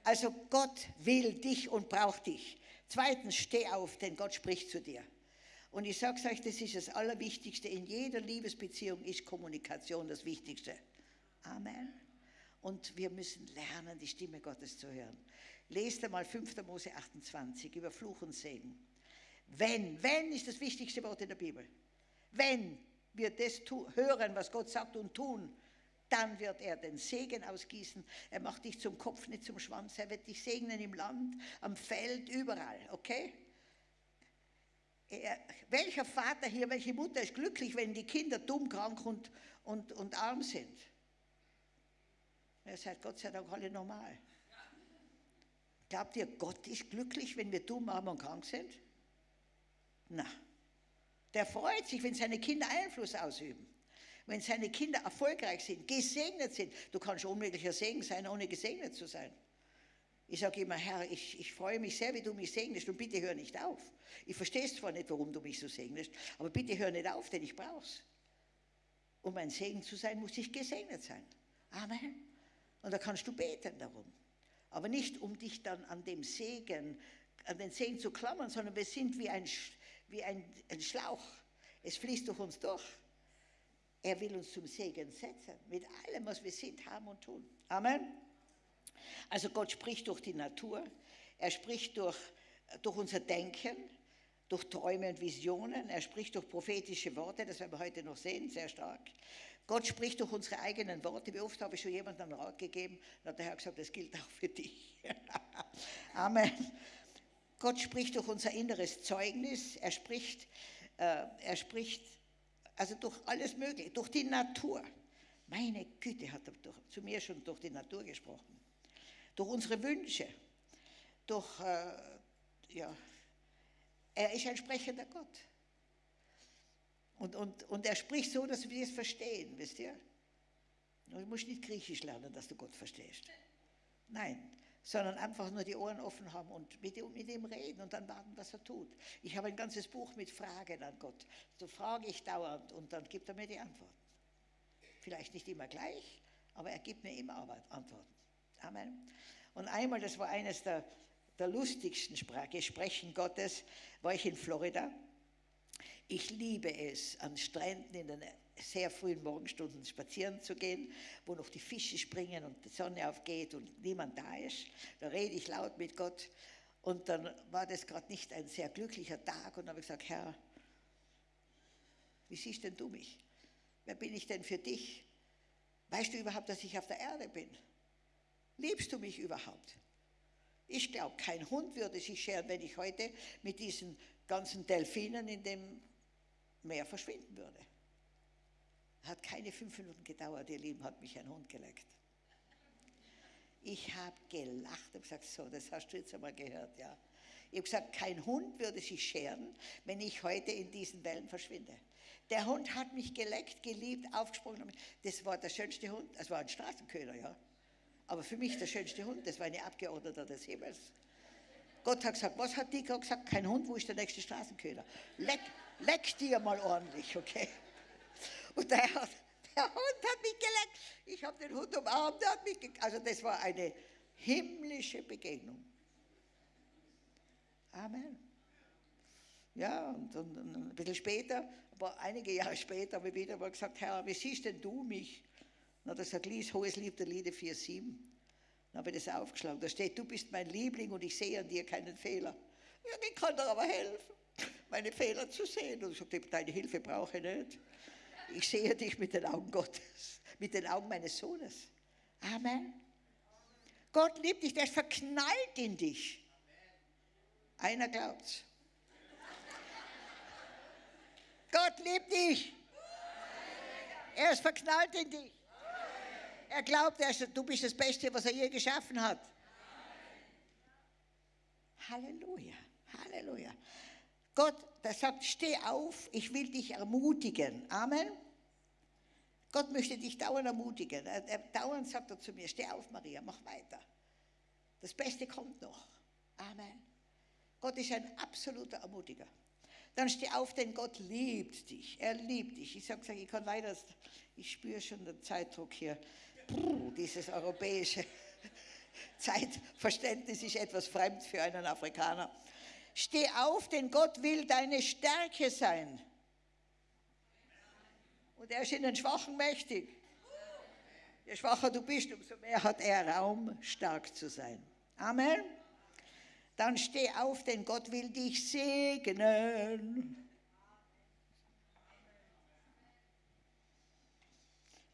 Also Gott will dich und braucht dich. Zweitens, steh auf, denn Gott spricht zu dir. Und ich sage euch, das ist das Allerwichtigste. In jeder Liebesbeziehung ist Kommunikation das Wichtigste. Amen. Und wir müssen lernen, die Stimme Gottes zu hören. Lest einmal 5. Mose 28 über Fluch und Segen. Wenn, wenn ist das wichtigste Wort in der Bibel. Wenn wir das hören, was Gott sagt und tun, dann wird er den Segen ausgießen. Er macht dich zum Kopf, nicht zum Schwanz. Er wird dich segnen im Land, am Feld, überall. Okay? Er, welcher Vater hier, welche Mutter ist glücklich, wenn die Kinder dumm, krank und, und, und arm sind? Ihr seid Gott sei Dank alle normal. Glaubt ihr, Gott ist glücklich, wenn wir dumm, arm und krank sind? Na, der freut sich, wenn seine Kinder Einfluss ausüben. Wenn seine Kinder erfolgreich sind, gesegnet sind. Du kannst unmöglicher Segen sein, ohne gesegnet zu sein. Ich sage immer, Herr, ich, ich freue mich sehr, wie du mich segnest und bitte hör nicht auf. Ich verstehe zwar nicht, warum du mich so segnest, aber bitte hör nicht auf, denn ich brauch's. Um ein Segen zu sein, muss ich gesegnet sein. Amen. Und da kannst du beten darum. Aber nicht, um dich dann an dem Segen, an den Segen zu klammern, sondern wir sind wie ein, wie ein, ein Schlauch. Es fließt durch uns durch. Er will uns zum Segen setzen, mit allem, was wir sind, haben und tun. Amen. Also Gott spricht durch die Natur, er spricht durch, durch unser Denken, durch Träume und Visionen, er spricht durch prophetische Worte, das werden wir heute noch sehen, sehr stark. Gott spricht durch unsere eigenen Worte. Wie oft habe ich schon jemandem einen Rat gegeben? Dann hat der Herr gesagt, das gilt auch für dich. (laughs) Amen. Gott spricht durch unser inneres Zeugnis. Er spricht, äh, er spricht also durch alles Mögliche, durch die Natur. Meine Güte hat er durch, zu mir schon durch die Natur gesprochen. Durch unsere Wünsche. Durch, äh, ja, er ist ein sprechender Gott. Und, und, und er spricht so, dass wir es verstehen, wisst ihr? Du musst nicht Griechisch lernen, dass du Gott verstehst. Nein, sondern einfach nur die Ohren offen haben und mit, mit ihm reden und dann warten, was er tut. Ich habe ein ganzes Buch mit Fragen an Gott. So frage ich dauernd und dann gibt er mir die Antworten. Vielleicht nicht immer gleich, aber er gibt mir immer Antworten. Amen. Und einmal, das war eines der, der lustigsten Gesprächen Gottes, war ich in Florida ich liebe es, an Stränden in den sehr frühen Morgenstunden spazieren zu gehen, wo noch die Fische springen und die Sonne aufgeht und niemand da ist. Da rede ich laut mit Gott. Und dann war das gerade nicht ein sehr glücklicher Tag und habe ich gesagt, Herr, wie siehst denn du mich? Wer bin ich denn für dich? Weißt du überhaupt, dass ich auf der Erde bin? Liebst du mich überhaupt? Ich glaube, kein Hund würde sich scheren, wenn ich heute mit diesen ganzen Delfinen in dem Meer verschwinden würde. Hat keine fünf Minuten gedauert, ihr Lieben, hat mich ein Hund geleckt. Ich habe gelacht und gesagt, so, das hast du jetzt einmal gehört, ja. Ich habe gesagt, kein Hund würde sich scheren, wenn ich heute in diesen Wellen verschwinde. Der Hund hat mich geleckt, geliebt, aufgesprungen. Das war der schönste Hund. Das war ein Straßenköder, ja. Aber für mich der schönste Hund, das war eine Abgeordnete des Himmels. Gott hat gesagt, was hat die gesagt? Kein Hund, wo ist der nächste Straßenköder? Leck, leck dir mal ordentlich, okay? Und der, hat, der Hund hat mich geleckt. Ich habe den Hund umarmt, der hat mich geleckt. Also das war eine himmlische Begegnung. Amen. Ja, und, und, und ein bisschen später, aber einige Jahre später habe ich wieder mal gesagt, Herr, wie siehst denn du mich? Hat er gesagt, lies Hohes Lied der Lieder 4,7. Dann habe ich das aufgeschlagen. Da steht, du bist mein Liebling und ich sehe an dir keinen Fehler. Ja, ich kann dir aber helfen, meine Fehler zu sehen. Und ich sagte, deine Hilfe brauche ich nicht. Ich sehe dich mit den Augen Gottes, mit den Augen meines Sohnes. Amen. Gott liebt dich, der ist verknallt in dich. Einer glaubt's. Gott liebt dich. Er ist verknallt in dich. Er glaubt, er ist, du bist das Beste, was er je geschaffen hat. Halleluja, Halleluja. Gott, der sagt, steh auf, ich will dich ermutigen. Amen. Gott möchte dich dauernd ermutigen. Er, er, dauernd sagt er zu mir, steh auf, Maria, mach weiter. Das Beste kommt noch. Amen. Gott ist ein absoluter Ermutiger. Dann steh auf, denn Gott liebt dich. Er liebt dich. Ich sage, ich kann leider, ich spüre schon den Zeitdruck hier. Puh, dieses europäische (laughs) Zeitverständnis ist etwas fremd für einen Afrikaner. Steh auf, denn Gott will deine Stärke sein. Und er ist in den Schwachen mächtig. Je schwacher du bist, umso mehr hat er Raum, stark zu sein. Amen. Dann steh auf, denn Gott will dich segnen.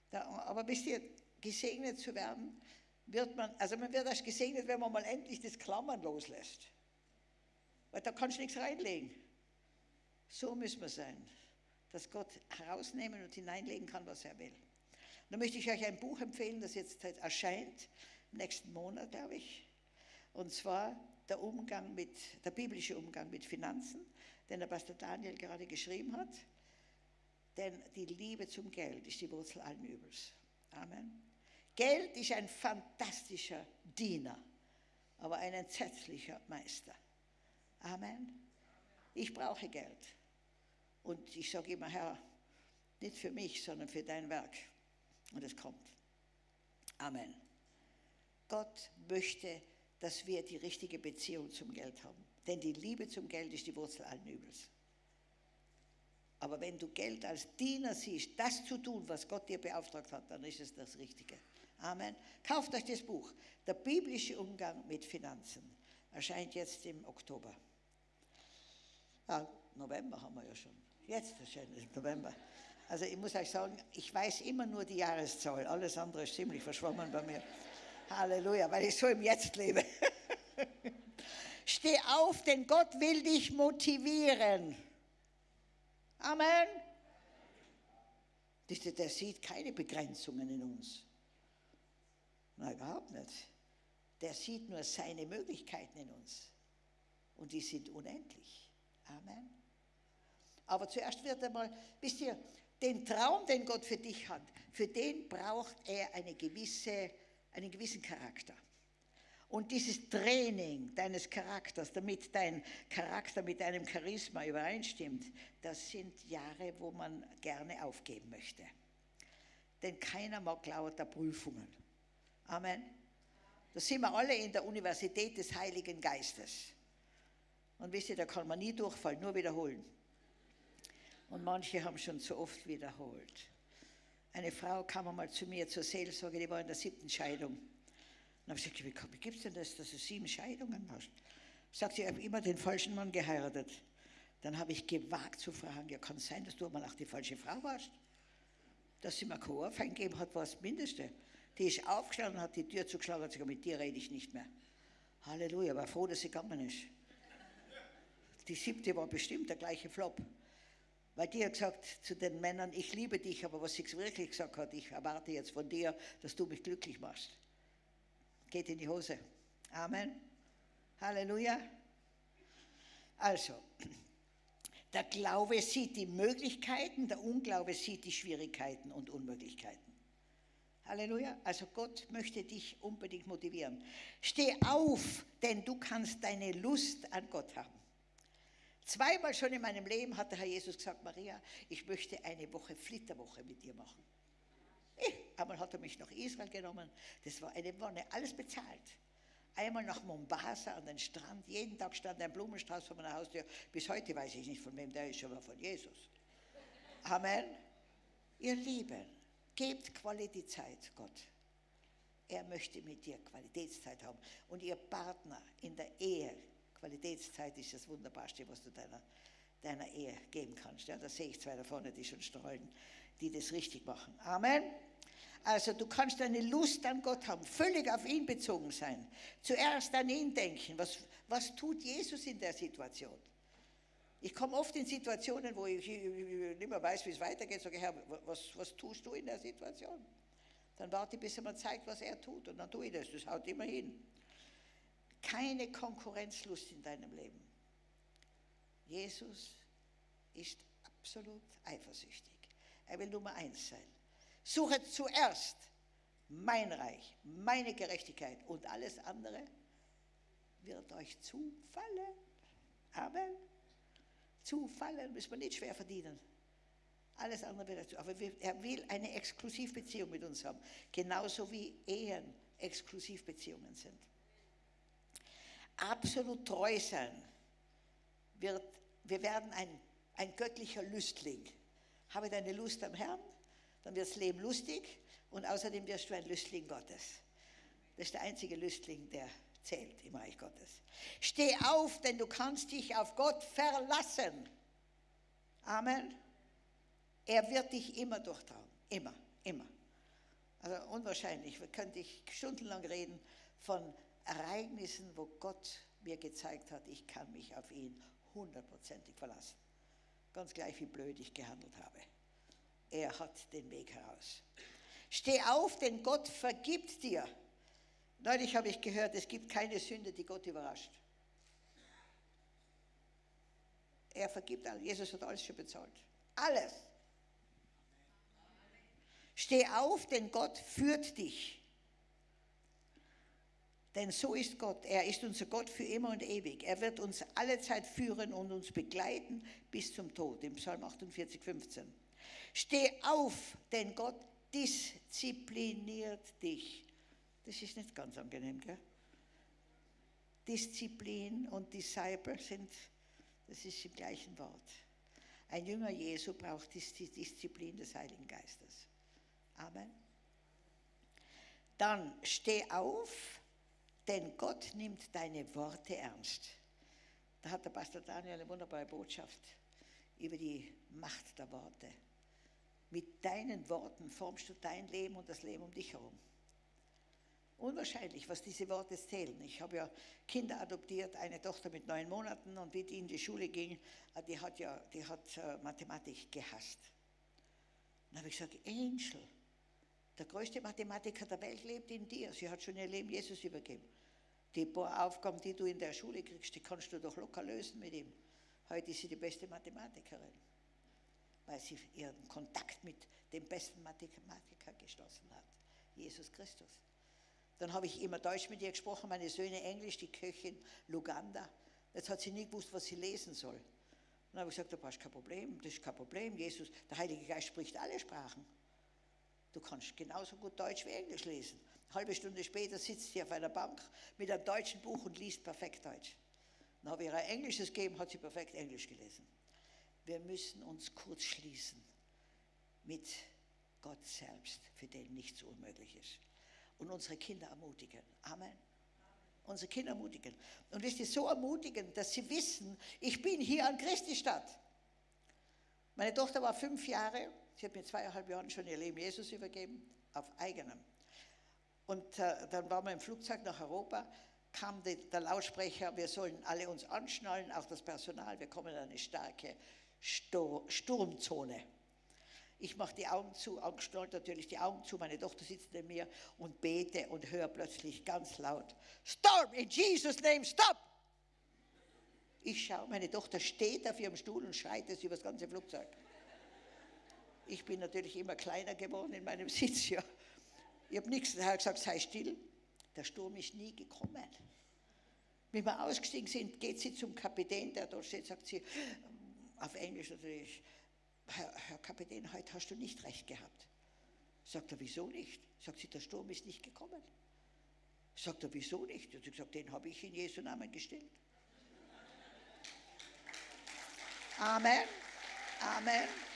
Da, aber wisst ihr, gesegnet zu werden, wird man, also man wird erst gesegnet, wenn man mal endlich das Klammern loslässt. Weil da kannst du nichts reinlegen. So müssen wir sein, dass Gott herausnehmen und hineinlegen kann, was er will. da möchte ich euch ein Buch empfehlen, das jetzt erscheint, im nächsten Monat, glaube ich. Und zwar der Umgang mit, der biblische Umgang mit Finanzen, den der Pastor Daniel gerade geschrieben hat. Denn die Liebe zum Geld ist die Wurzel allen Übels. Amen. Geld ist ein fantastischer Diener, aber ein entsetzlicher Meister. Amen. Ich brauche Geld. Und ich sage immer, Herr, nicht für mich, sondern für dein Werk. Und es kommt. Amen. Gott möchte, dass wir die richtige Beziehung zum Geld haben. Denn die Liebe zum Geld ist die Wurzel allen Übels. Aber wenn du Geld als Diener siehst, das zu tun, was Gott dir beauftragt hat, dann ist es das Richtige. Amen. Kauft euch das Buch. Der biblische Umgang mit Finanzen erscheint jetzt im Oktober. Ah, November haben wir ja schon. Jetzt im November. Also ich muss euch sagen, ich weiß immer nur die Jahreszahl. Alles andere ist ziemlich verschwommen bei mir. Halleluja, weil ich so im Jetzt lebe. (laughs) Steh auf, denn Gott will dich motivieren. Amen. Der sieht keine Begrenzungen in uns. Nein, überhaupt nicht. Der sieht nur seine Möglichkeiten in uns. Und die sind unendlich. Amen. Aber zuerst wird einmal, wisst ihr, den Traum, den Gott für dich hat, für den braucht er eine gewisse, einen gewissen Charakter. Und dieses Training deines Charakters, damit dein Charakter mit deinem Charisma übereinstimmt, das sind Jahre, wo man gerne aufgeben möchte. Denn keiner mag lauter Prüfungen. Amen. Da sind wir alle in der Universität des Heiligen Geistes. Und wisst ihr, da kann man nie durchfallen, nur wiederholen. Und manche haben schon so oft wiederholt. Eine Frau kam einmal zu mir zur Seelsorge, die war in der siebten Scheidung. Dann habe ich gesagt, wie gibt es denn das, dass du sieben Scheidungen hast? Sagt sie, ich habe immer den falschen Mann geheiratet. Dann habe ich gewagt zu fragen, ja, kann es sein, dass du einmal auch die falsche Frau warst? Dass sie mir kein Ohrfein gegeben hat, war das Mindeste. Die ist aufgestanden, hat die Tür zugeschlagen und gesagt, mit dir rede ich nicht mehr. Halleluja, war froh, dass sie gegangen ist. Die siebte war bestimmt der gleiche Flop. Weil die hat gesagt zu den Männern, ich liebe dich, aber was sie wirklich gesagt hat, ich erwarte jetzt von dir, dass du mich glücklich machst. Geht in die Hose. Amen. Halleluja. Also, der Glaube sieht die Möglichkeiten, der Unglaube sieht die Schwierigkeiten und Unmöglichkeiten. Halleluja. Also Gott möchte dich unbedingt motivieren. Steh auf, denn du kannst deine Lust an Gott haben. Zweimal schon in meinem Leben hat der Herr Jesus gesagt, Maria, ich möchte eine Woche Flitterwoche mit dir machen. Eh, einmal hat er mich nach Israel genommen, das war eine Wonne, alles bezahlt. Einmal nach Mombasa an den Strand, jeden Tag stand ein Blumenstrauß vor meiner Haustür. Bis heute weiß ich nicht, von wem der ist, schon mal von Jesus. Amen. Ihr Lieben, gebt Qualitätszeit Gott. Er möchte mit dir Qualitätszeit haben. Und ihr Partner in der Ehe, Qualitätszeit ist das Wunderbarste, was du deiner, deiner Ehe geben kannst. Ja, da sehe ich zwei da vorne, die schon strahlen, die das richtig machen. Amen. Also du kannst deine Lust an Gott haben, völlig auf ihn bezogen sein. Zuerst an ihn denken. Was, was tut Jesus in der Situation? Ich komme oft in Situationen, wo ich, nicht mehr weiß, wie es weitergeht. Sage, Herr, was, was tust du in der Situation? Dann warte ich, bis er mir zeigt, was er tut. Und dann tue ich das. Das haut immer hin keine Konkurrenzlust in deinem Leben. Jesus ist absolut eifersüchtig. Er will Nummer eins sein. Suche zuerst mein Reich, meine Gerechtigkeit und alles andere wird euch zufallen. Amen. Zufallen müssen wir nicht schwer verdienen. Alles andere wird dazu. Aber er will eine Exklusivbeziehung mit uns haben. Genauso wie Ehen Exklusivbeziehungen sind absolut treu sein, wird, wir werden ein, ein göttlicher Lüstling. Habe deine Lust am Herrn, dann wird das Leben lustig und außerdem wirst du ein Lüstling Gottes. Das ist der einzige Lüstling, der zählt im Reich Gottes. Steh auf, denn du kannst dich auf Gott verlassen. Amen. Er wird dich immer durchtragen. Immer, immer. Also unwahrscheinlich, könnte ich stundenlang reden von Ereignissen, wo Gott mir gezeigt hat, ich kann mich auf ihn hundertprozentig verlassen. Ganz gleich, wie blöd ich gehandelt habe. Er hat den Weg heraus. Steh auf, denn Gott vergibt dir. Neulich habe ich gehört, es gibt keine Sünde, die Gott überrascht. Er vergibt alles. Jesus hat alles schon bezahlt. Alles. Steh auf, denn Gott führt dich. Denn so ist Gott. Er ist unser Gott für immer und ewig. Er wird uns alle Zeit führen und uns begleiten bis zum Tod. Im Psalm 48, 15. Steh auf, denn Gott diszipliniert dich. Das ist nicht ganz angenehm, gell? Disziplin und Disciple sind, das ist im gleichen Wort. Ein Jünger Jesu braucht die Disziplin des Heiligen Geistes. Amen. Dann steh auf denn Gott nimmt deine Worte ernst. Da hat der Pastor Daniel eine wunderbare Botschaft über die Macht der Worte. Mit deinen Worten formst du dein Leben und das Leben um dich herum. Unwahrscheinlich, was diese Worte zählen. Ich habe ja Kinder adoptiert, eine Tochter mit neun Monaten und wie die in die Schule ging, äh, die hat ja die hat äh, Mathematik gehasst. Dann habe ich gesagt, Angel, der größte Mathematiker der Welt lebt in dir. Sie hat schon ihr Leben Jesus übergeben. Die paar Aufgaben, die du in der Schule kriegst, die kannst du doch locker lösen mit ihm. Heute ist sie die beste Mathematikerin, weil sie ihren Kontakt mit dem besten Mathematiker geschlossen hat, Jesus Christus. Dann habe ich immer Deutsch mit ihr gesprochen, meine Söhne Englisch, die Köchin Luganda. Jetzt hat sie nie gewusst, was sie lesen soll. Dann habe ich gesagt, du hast kein Problem, das ist kein Problem. Jesus, der Heilige Geist spricht alle Sprachen. Du kannst genauso gut Deutsch wie Englisch lesen. Halbe Stunde später sitzt sie auf einer Bank mit einem deutschen Buch und liest perfekt Deutsch. Dann habe ich ihr ein Englisches gegeben, hat sie perfekt Englisch gelesen. Wir müssen uns kurz schließen mit Gott selbst, für den nichts unmöglich ist. Und unsere Kinder ermutigen. Amen. Unsere Kinder ermutigen. Und wisst ihr, so ermutigen, dass sie wissen, ich bin hier an Christi Stadt. Meine Tochter war fünf Jahre, sie hat mir zweieinhalb Jahren schon ihr Leben Jesus übergeben, auf eigenem. Und äh, dann waren wir im Flugzeug nach Europa, kam die, der Lautsprecher, wir sollen alle uns anschnallen, auch das Personal, wir kommen in eine starke Stur Sturmzone. Ich mache die Augen zu, angeschnallt natürlich die Augen zu, meine Tochter sitzt neben mir und bete und höre plötzlich ganz laut, Storm, in Jesus' name, stop! Ich schaue, meine Tochter steht auf ihrem Stuhl und schreit es über das ganze Flugzeug. Ich bin natürlich immer kleiner geworden in meinem (laughs) Sitz hier. Ich habe nichts, er hat gesagt, sei still. Der Sturm ist nie gekommen. Wenn wir ausgestiegen sind, geht sie zum Kapitän, der dort steht, sagt sie, auf Englisch natürlich, Herr, Herr Kapitän, heute hast du nicht recht gehabt. Sagt er, wieso nicht? Sagt sie, der Sturm ist nicht gekommen. Sagt er, wieso nicht? Und sie gesagt, den habe ich in Jesu Namen gestillt. Amen. Amen.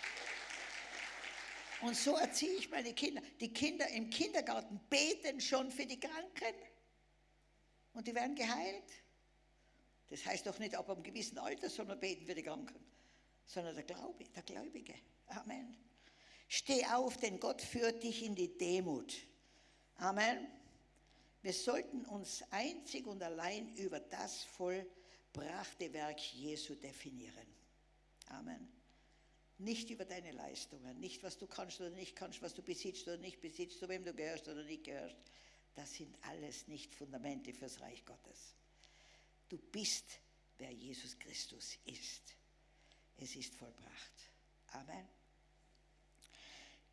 Und so erziehe ich meine Kinder. Die Kinder im Kindergarten beten schon für die Kranken. Und die werden geheilt. Das heißt doch nicht, ab einem gewissen Alter man beten für die Kranken, sondern der Glaube, der Gläubige. Amen. Steh auf, denn Gott führt dich in die Demut. Amen. Wir sollten uns einzig und allein über das vollbrachte Werk Jesu definieren. Amen. Nicht über deine Leistungen, nicht was du kannst oder nicht kannst, was du besitzt oder nicht besitzt, zu wem du gehörst oder nicht gehörst. Das sind alles nicht Fundamente fürs Reich Gottes. Du bist, wer Jesus Christus ist. Es ist vollbracht. Amen.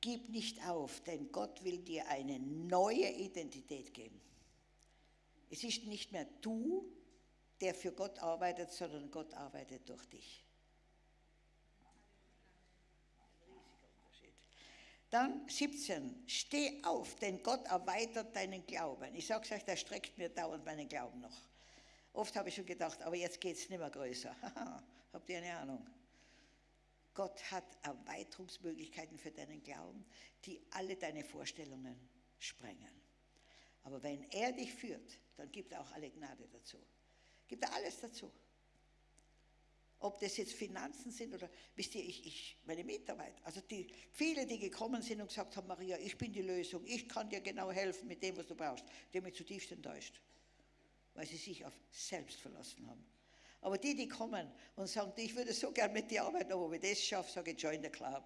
Gib nicht auf, denn Gott will dir eine neue Identität geben. Es ist nicht mehr du, der für Gott arbeitet, sondern Gott arbeitet durch dich. Dann 17, steh auf, denn Gott erweitert deinen Glauben. Ich sage es euch, der streckt mir dauernd meinen Glauben noch. Oft habe ich schon gedacht, aber jetzt geht es nicht mehr größer. (laughs) Habt ihr eine Ahnung? Gott hat Erweiterungsmöglichkeiten für deinen Glauben, die alle deine Vorstellungen sprengen. Aber wenn er dich führt, dann gibt er auch alle Gnade dazu. Gibt er alles dazu. Ob das jetzt Finanzen sind oder, wisst ihr, ich, ich, meine Mitarbeiter, also die, viele, die gekommen sind und gesagt haben, Maria, ich bin die Lösung, ich kann dir genau helfen mit dem, was du brauchst, die haben mich zutiefst enttäuscht, weil sie sich auf selbst verlassen haben. Aber die, die kommen und sagen, ich würde so gern mit dir arbeiten, aber wenn ich das schaffe, sage ich, join the club.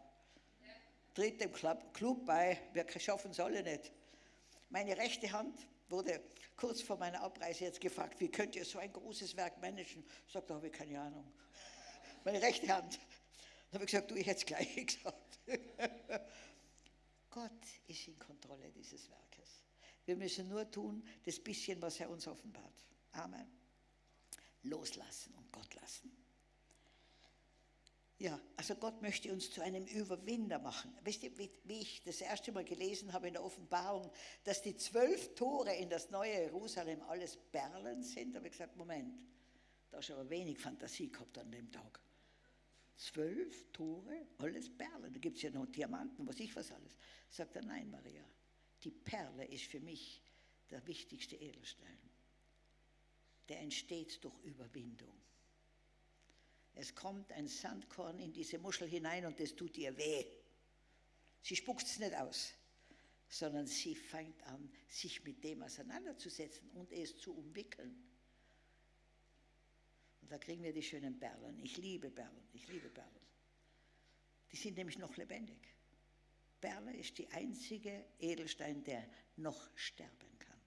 Tritt dem Club, Club bei, wir schaffen es alle nicht. Meine rechte Hand wurde kurz vor meiner Abreise jetzt gefragt, wie könnt ihr so ein großes Werk managen? Sagt, da habe ich keine Ahnung meine rechte Hand. Dann habe ich gesagt, du, ich hätte es gleich (laughs) gesagt. Gott ist in Kontrolle dieses Werkes. Wir müssen nur tun, das bisschen, was er uns offenbart. Amen. Loslassen und Gott lassen. Ja, also Gott möchte uns zu einem Überwinder machen. Wisst ihr, wie, ich das erste Mal gelesen habe in der Offenbarung, dass die zwölf Tore in das neue Jerusalem alles Perlen sind, habe ich gesagt, Moment, da hast du aber wenig Fantasie gehabt an dem Tag. Zwölf Tore, alles Perlen. Da gibt es ja noch Diamanten, was ich was alles. Sagt er, nein, Maria, die Perle ist für mich der wichtigste Edelstein. Der entsteht durch Überwindung. Es kommt ein Sandkorn in diese Muschel hinein und es tut ihr weh. Sie spuckt es nicht aus, sondern sie fängt an, sich mit dem auseinanderzusetzen und es zu umwickeln. Und da kriegen wir die schönen Perlen. Ich liebe Perlen, ich liebe Perlen. Die sind nämlich noch lebendig. Perle ist die einzige Edelstein, der noch sterben kann.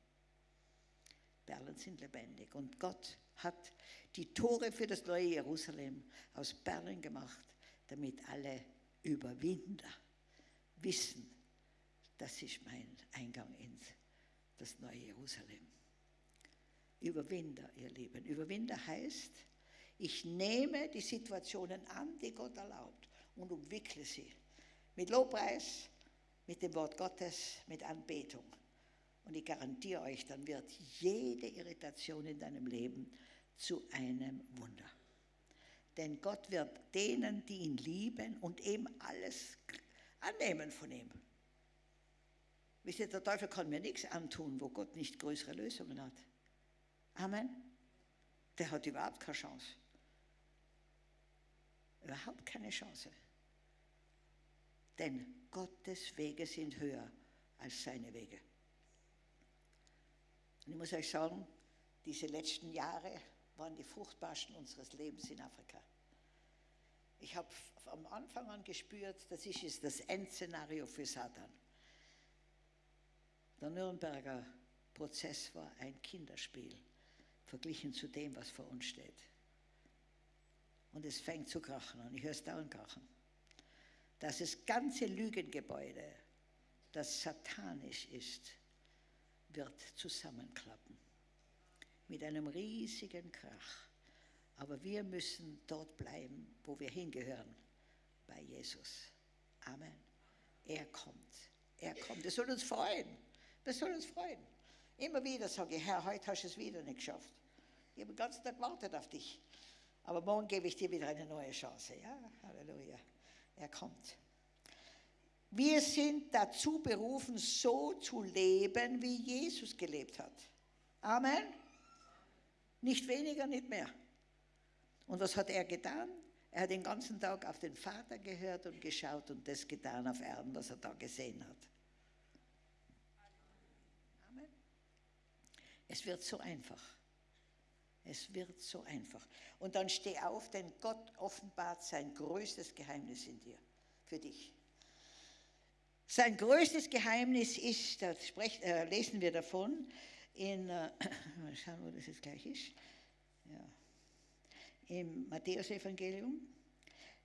Perlen sind lebendig. Und Gott hat die Tore für das neue Jerusalem aus Perlen gemacht, damit alle Überwinder wissen, das ist mein Eingang ins das neue Jerusalem. Überwinder, ihr Lieben. Überwinder heißt, ich nehme die Situationen an, die Gott erlaubt und umwickle sie. Mit Lobpreis, mit dem Wort Gottes, mit Anbetung. Und ich garantiere euch, dann wird jede Irritation in deinem Leben zu einem Wunder. Denn Gott wird denen, die ihn lieben und eben alles annehmen von ihm. Wisst ihr, der Teufel kann mir nichts antun, wo Gott nicht größere Lösungen hat. Amen. Der hat überhaupt keine Chance. Überhaupt keine Chance. Denn Gottes Wege sind höher als seine Wege. Und ich muss euch sagen, diese letzten Jahre waren die fruchtbarsten unseres Lebens in Afrika. Ich habe am Anfang an gespürt, das ist das Endszenario für Satan. Der Nürnberger Prozess war ein Kinderspiel, verglichen zu dem, was vor uns steht. Und es fängt zu krachen an, ich höre es dauernd krachen. Dass das ganze Lügengebäude, das satanisch ist, wird zusammenklappen. Mit einem riesigen Krach. Aber wir müssen dort bleiben, wo wir hingehören, bei Jesus. Amen. Er kommt. Er kommt. Das soll uns freuen. Das soll uns freuen. Immer wieder sage ich, Herr, heute hast du es wieder nicht geschafft. Ich habe den ganzen Tag gewartet auf dich. Aber morgen gebe ich dir wieder eine neue Chance. Ja, Halleluja. Er kommt. Wir sind dazu berufen, so zu leben, wie Jesus gelebt hat. Amen. Nicht weniger, nicht mehr. Und was hat er getan? Er hat den ganzen Tag auf den Vater gehört und geschaut und das getan auf Erden, was er da gesehen hat. Amen. Es wird so einfach. Es wird so einfach. Und dann steh auf, denn Gott offenbart sein größtes Geheimnis in dir, für dich. Sein größtes Geheimnis ist, da äh, lesen wir davon, in, äh, (clears throat) mal schauen, wo das jetzt gleich ist. Ja im Matthäusevangelium.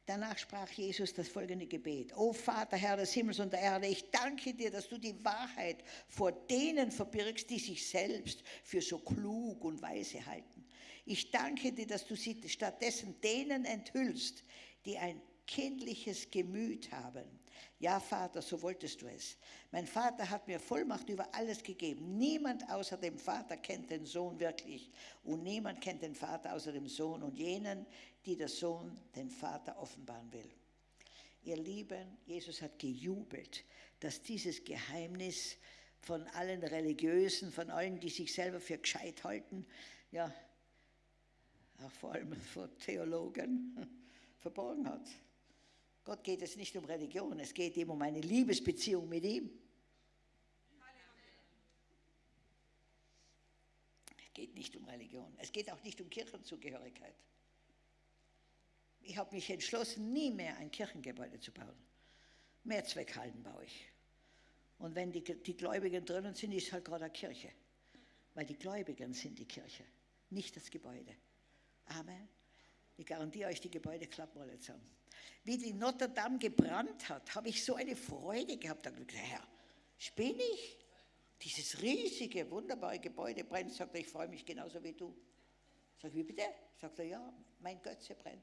Danach sprach Jesus das folgende Gebet. O Vater, Herr des Himmels und der Erde, ich danke dir, dass du die Wahrheit vor denen verbirgst, die sich selbst für so klug und weise halten. Ich danke dir, dass du sie stattdessen denen enthüllst, die ein kindliches Gemüt haben ja, Vater, so wolltest du es. Mein Vater hat mir Vollmacht über alles gegeben. Niemand außer dem Vater kennt den Sohn wirklich. Und niemand kennt den Vater außer dem Sohn und jenen, die der Sohn den Vater offenbaren will. Ihr Lieben, Jesus hat gejubelt, dass dieses Geheimnis von allen Religiösen, von allen, die sich selber für gescheit halten, ja, auch vor allem vor Theologen, (laughs) verborgen hat. Gott geht es nicht um Religion, es geht ihm um eine Liebesbeziehung mit ihm. Es geht nicht um Religion, es geht auch nicht um Kirchenzugehörigkeit. Ich habe mich entschlossen, nie mehr ein Kirchengebäude zu bauen. Mehrzweckhallen baue ich. Und wenn die, die Gläubigen drinnen sind, ist halt gerade eine Kirche. Weil die Gläubigen sind die Kirche, nicht das Gebäude. Amen. Ich garantiere euch, die Gebäude klappen alle zusammen wie die Notre Dame gebrannt hat, habe ich so eine Freude gehabt. Da habe ich gesagt, Herr, spinne ich? Dieses riesige, wunderbare Gebäude brennt. Sagt er, ich freue mich genauso wie du. Sag ich, wie bitte? Sagt er, ja, mein Götze brennt.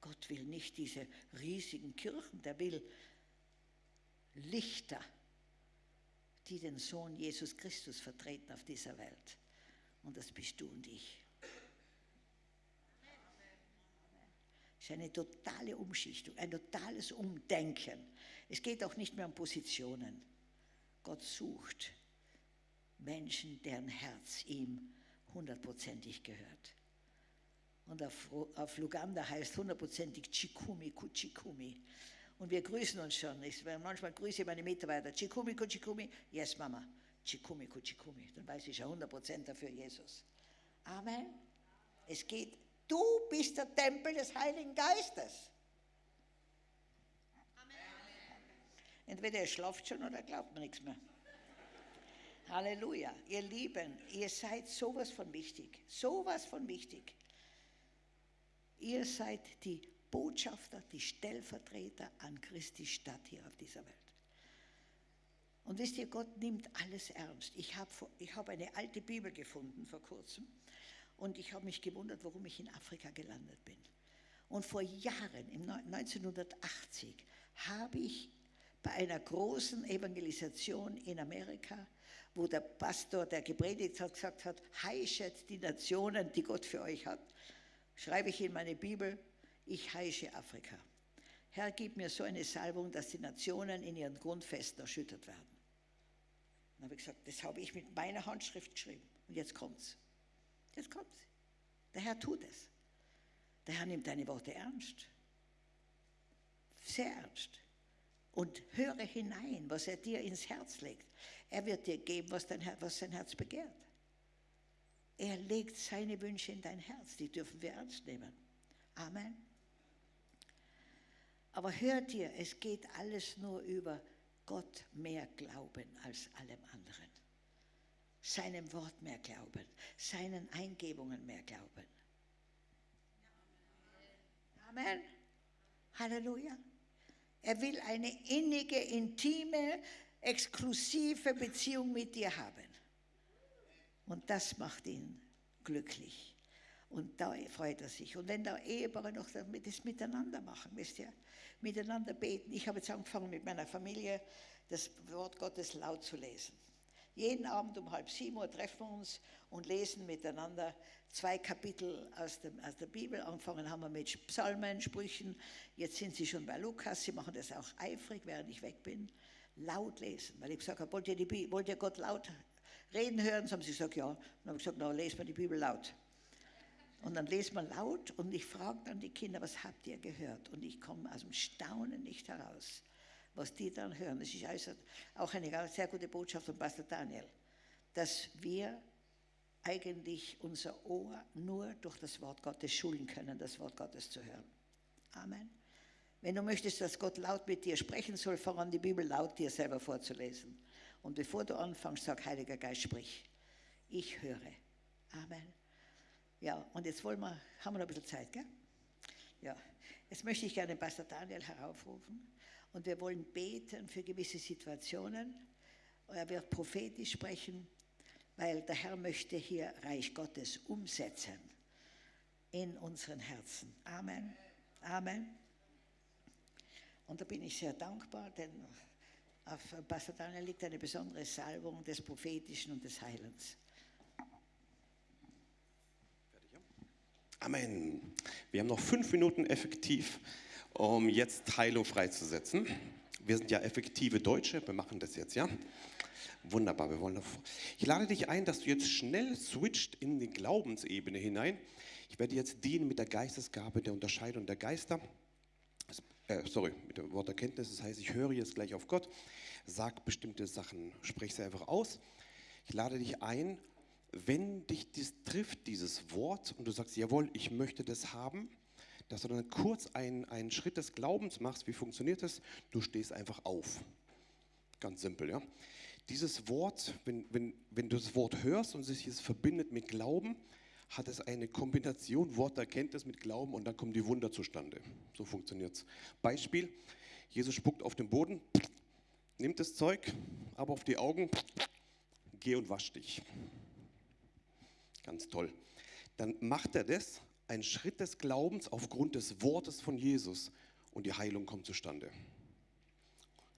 Gott will nicht diese riesigen Kirchen, der will Lichter, die den Sohn Jesus Christus vertreten auf dieser Welt. Und das bist du und ich. Es ist eine totale Umschichtung, ein totales Umdenken. Es geht auch nicht mehr um Positionen. Gott sucht Menschen, deren Herz ihm hundertprozentig gehört. Und auf, auf Luganda heißt hundertprozentig Chikumi Kuchikumi. Und wir grüßen uns schon. Ich, manchmal grüße ich meine Mitarbeiter. Chikumi Kuchikumi. Yes, Mama. Chikumi Kuchikumi. Dann weiß ich ja 100% dafür Jesus. Amen. Es geht Du bist der Tempel des Heiligen Geistes. Amen. Entweder ihr schlaft schon oder glaubt mir nichts mehr. Halleluja. Ihr Lieben, ihr seid sowas von wichtig. Sowas von wichtig. Ihr seid die Botschafter, die Stellvertreter an Christi Stadt hier auf dieser Welt. Und wisst ihr, Gott nimmt alles ernst. Ich habe ich hab eine alte Bibel gefunden vor kurzem und ich habe mich gewundert, warum ich in Afrika gelandet bin. Und vor Jahren, im 1980, habe ich bei einer großen Evangelisation in Amerika, wo der Pastor, der gepredigt hat, gesagt hat, heischet die Nationen, die Gott für euch hat, schreibe ich in meine Bibel, ich heische Afrika. Herr, gib mir so eine Salbung, dass die Nationen in ihren Grundfesten erschüttert werden. Dann habe ich gesagt, das habe ich mit meiner Handschrift geschrieben. Und jetzt kommt's. Jetzt kommt's. Der Herr tut es. Der Herr nimmt deine Worte ernst. Sehr ernst. Und höre hinein, was er dir ins Herz legt. Er wird dir geben, was dein, was dein Herz begehrt. Er legt seine Wünsche in dein Herz. Die dürfen wir ernst nehmen. Amen. Aber hört ihr, es geht alles nur über Gott mehr glauben als allem anderen. Seinem Wort mehr glauben, seinen Eingebungen mehr glauben. Amen. Halleluja. Er will eine innige, intime, exklusive Beziehung mit dir haben. Und das macht ihn glücklich. Und da freut er sich. Und wenn der Ehepaare noch das miteinander machen, wisst ihr, miteinander beten. Ich habe jetzt angefangen mit meiner Familie das Wort Gottes laut zu lesen. Jeden Abend um halb sieben Uhr treffen wir uns und lesen miteinander zwei Kapitel aus, dem, aus der Bibel. Angefangen haben wir mit Psalmen, Sprüchen. Jetzt sind sie schon bei Lukas. Sie machen das auch eifrig, während ich weg bin. Laut lesen. Weil ich gesagt habe, wollt ihr, die, wollt ihr Gott laut reden hören? So haben sie gesagt, ja. Und dann habe ich gesagt, na, lesen wir die Bibel laut. Und dann lesen wir laut und ich frage dann die Kinder, was habt ihr gehört? Und ich komme aus dem Staunen nicht heraus, was die dann hören. Das ist also auch eine sehr gute Botschaft von Pastor Daniel, dass wir eigentlich unser Ohr nur durch das Wort Gottes schulen können, das Wort Gottes zu hören. Amen. Wenn du möchtest, dass Gott laut mit dir sprechen soll, fang an, die Bibel laut dir selber vorzulesen. Und bevor du anfängst, sag, Heiliger Geist, sprich. Ich höre. Amen. Ja, und jetzt wollen wir, haben wir noch ein bisschen Zeit, gell? Ja, jetzt möchte ich gerne Pastor Daniel heraufrufen und wir wollen beten für gewisse Situationen. Er wird prophetisch sprechen, weil der Herr möchte hier Reich Gottes umsetzen in unseren Herzen. Amen. Amen. Und da bin ich sehr dankbar, denn auf Pastor Daniel liegt eine besondere Salbung des Prophetischen und des Heilens. Amen. Wir haben noch fünf Minuten effektiv, um jetzt Heilung freizusetzen. Wir sind ja effektive Deutsche, wir machen das jetzt, ja? Wunderbar, wir wollen noch. Ich lade dich ein, dass du jetzt schnell switcht in die Glaubensebene hinein. Ich werde jetzt dienen mit der Geistesgabe der Unterscheidung der Geister. Äh, sorry, mit dem Wort Erkenntnis. Das heißt, ich höre jetzt gleich auf Gott, sag bestimmte Sachen, sprich sie einfach aus. Ich lade dich ein, wenn dich dies trifft, dieses Wort, und du sagst, jawohl, ich möchte das haben, dass du dann kurz einen, einen Schritt des Glaubens machst. Wie funktioniert das? Du stehst einfach auf. Ganz simpel, ja. Dieses Wort, wenn, wenn, wenn du das Wort hörst und sich es verbindet mit Glauben, hat es eine Kombination Wort Erkenntnis mit Glauben und dann kommen die Wunder zustande. So funktioniert es. Beispiel, Jesus spuckt auf den Boden, nimmt das Zeug, aber auf die Augen, geh und wasch dich. Ganz toll. Dann macht er das, ein Schritt des Glaubens aufgrund des Wortes von Jesus und die Heilung kommt zustande.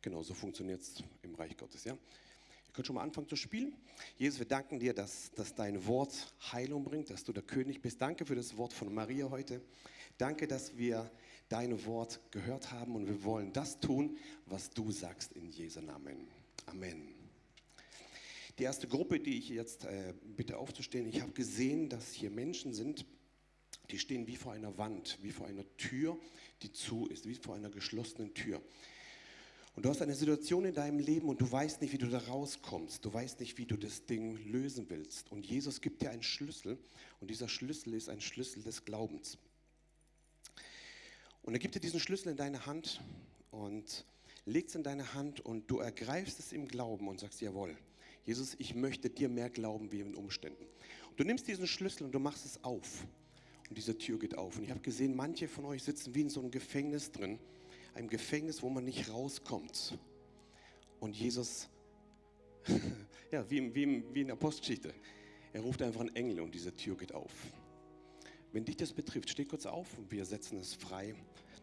Genau so funktioniert es im Reich Gottes. Ja? Ihr könnt schon mal anfangen zu spielen. Jesus, wir danken dir, dass, dass dein Wort Heilung bringt, dass du der König bist. Danke für das Wort von Maria heute. Danke, dass wir dein Wort gehört haben und wir wollen das tun, was du sagst in Jesu Namen. Amen. Die erste Gruppe, die ich jetzt äh, bitte aufzustehen, ich habe gesehen, dass hier Menschen sind, die stehen wie vor einer Wand, wie vor einer Tür, die zu ist, wie vor einer geschlossenen Tür. Und du hast eine Situation in deinem Leben und du weißt nicht, wie du da rauskommst. Du weißt nicht, wie du das Ding lösen willst. Und Jesus gibt dir einen Schlüssel und dieser Schlüssel ist ein Schlüssel des Glaubens. Und er gibt dir diesen Schlüssel in deine Hand und legt es in deine Hand und du ergreifst es im Glauben und sagst, jawohl, Jesus, ich möchte dir mehr glauben wie in Umständen. Und du nimmst diesen Schlüssel und du machst es auf. Und diese Tür geht auf. Und ich habe gesehen, manche von euch sitzen wie in so einem Gefängnis drin. Einem Gefängnis, wo man nicht rauskommt. Und Jesus, (laughs) ja, wie, wie, wie in der Postgeschichte, er ruft einfach einen Engel und diese Tür geht auf. Wenn dich das betrifft, steh kurz auf und wir setzen es frei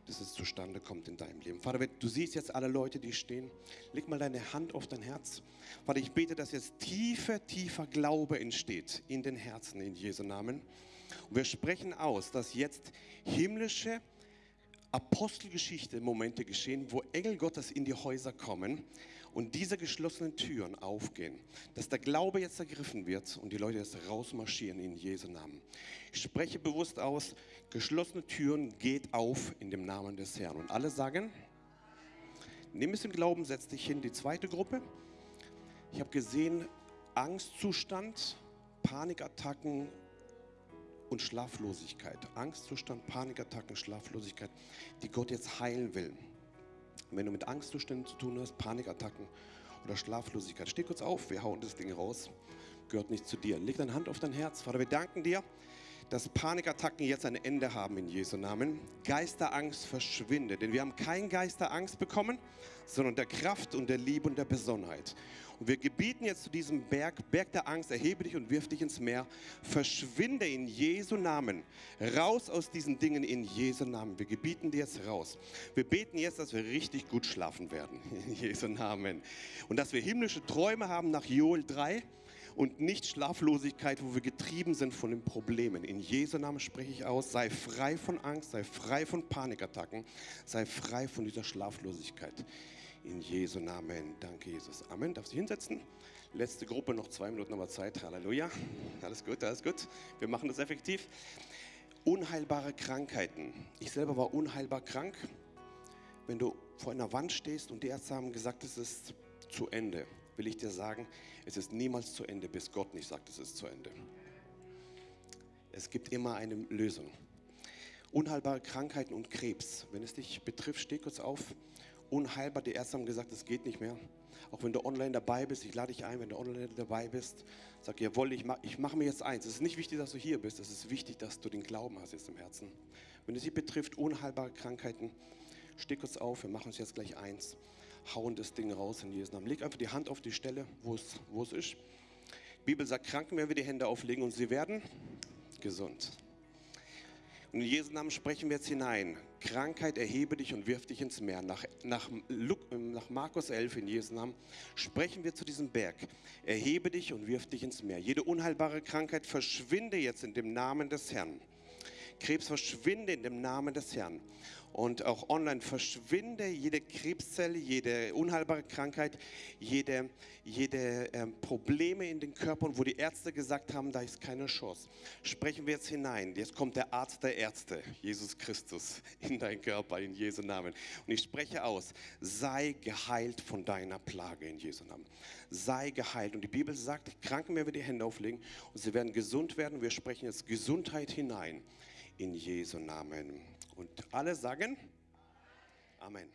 dass es zustande kommt in deinem Leben. Vater, du siehst jetzt alle Leute, die stehen. Leg mal deine Hand auf dein Herz. Vater, ich bete, dass jetzt tiefer, tiefer Glaube entsteht in den Herzen, in Jesu Namen. Und wir sprechen aus, dass jetzt himmlische Apostelgeschichte Momente geschehen, wo Engel Gottes in die Häuser kommen und diese geschlossenen Türen aufgehen, dass der Glaube jetzt ergriffen wird und die Leute jetzt rausmarschieren in Jesu Namen. Ich spreche bewusst aus, geschlossene Türen geht auf in dem Namen des Herrn. Und alle sagen, nimm es im Glauben, setz dich hin, die zweite Gruppe. Ich habe gesehen, Angstzustand, Panikattacken und Schlaflosigkeit. Angstzustand, Panikattacken, Schlaflosigkeit, die Gott jetzt heilen will. wenn du mit Angstzuständen zu tun hast, Panikattacken oder Schlaflosigkeit, steh kurz auf, wir hauen das Ding raus. Gehört nicht zu dir. Leg deine Hand auf dein Herz. Vater, wir danken dir, dass Panikattacken jetzt ein Ende haben in Jesu Namen. Geisterangst verschwinde, denn wir haben kein Geisterangst bekommen, sondern der Kraft und der Liebe und der Besonnenheit. Und wir gebieten jetzt zu diesem Berg, Berg der Angst, erhebe dich und wirf dich ins Meer. Verschwinde in Jesu Namen. Raus aus diesen Dingen in Jesu Namen. Wir gebieten dir jetzt raus. Wir beten jetzt, dass wir richtig gut schlafen werden. (laughs) In Jesu Namen. Und dass wir himmlische Träume haben nach Joel 3 und nicht Schlaflosigkeit, wo wir getrieben sind von den Problemen. In Jesu Namen spreche ich aus, sei frei von Angst, sei frei von Panikattacken, sei frei von dieser Schlaflosigkeit. In Jesu Namen. Danke, Jesus. Amen. Darf sich hinsetzen? Letzte Gruppe, noch zwei Minuten aber Zeit. Halleluja. Alles gut, alles gut. Wir machen das effektiv. Unheilbare Krankheiten. Ich selber war unheilbar krank. Wenn du vor einer Wand stehst und die Ärzte haben gesagt, es ist zu Ende, will ich dir sagen, es ist niemals zu Ende, bis Gott nicht sagt, es ist zu Ende. Es gibt immer eine Lösung. Unheilbare Krankheiten und Krebs. Wenn es dich betrifft, steh kurz auf unheilbar. Die Ärzte haben gesagt, es geht nicht mehr. Auch wenn du online dabei bist, ich lade dich ein, wenn du online dabei bist, sag, jawohl, ich mache ich mach mir jetzt eins. Es ist nicht wichtig, dass du hier bist, es ist wichtig, dass du den Glauben hast jetzt im Herzen. Wenn es dich betrifft, unheilbare Krankheiten, steh kurz auf, wir machen uns jetzt gleich eins. Hauen das Ding raus in Jesu Namen. Leg einfach die Hand auf die Stelle, wo es, wo es ist. Die Bibel sagt, Kranken werden wir die Hände auflegen und sie werden gesund. Und in Jesu Namen sprechen wir jetzt hinein. Krankheit, erhebe dich und wirf dich ins Meer. Nach, nach, nach Markus 11 in Jesu Namen sprechen wir zu diesem Berg. Erhebe dich und wirf dich ins Meer. Jede unheilbare Krankheit verschwinde jetzt in dem Namen des Herrn. Krebs verschwinde in dem Namen des Herrn und auch online verschwinde jede Krebszelle, jede unheilbare Krankheit, jede, jede ähm, Probleme in den Körpern, wo die Ärzte gesagt haben, da ist keine Chance. Sprechen wir jetzt hinein. Jetzt kommt der Arzt der Ärzte, Jesus Christus, (laughs) in deinen Körper, in Jesu Namen. Und ich spreche aus, sei geheilt von deiner Plage in Jesu Namen. Sei geheilt. Und die Bibel sagt, Kranken werden wir die Hände auflegen und sie werden gesund werden. Wir sprechen jetzt Gesundheit hinein in Jesu Namen. Und alle sagen Amen.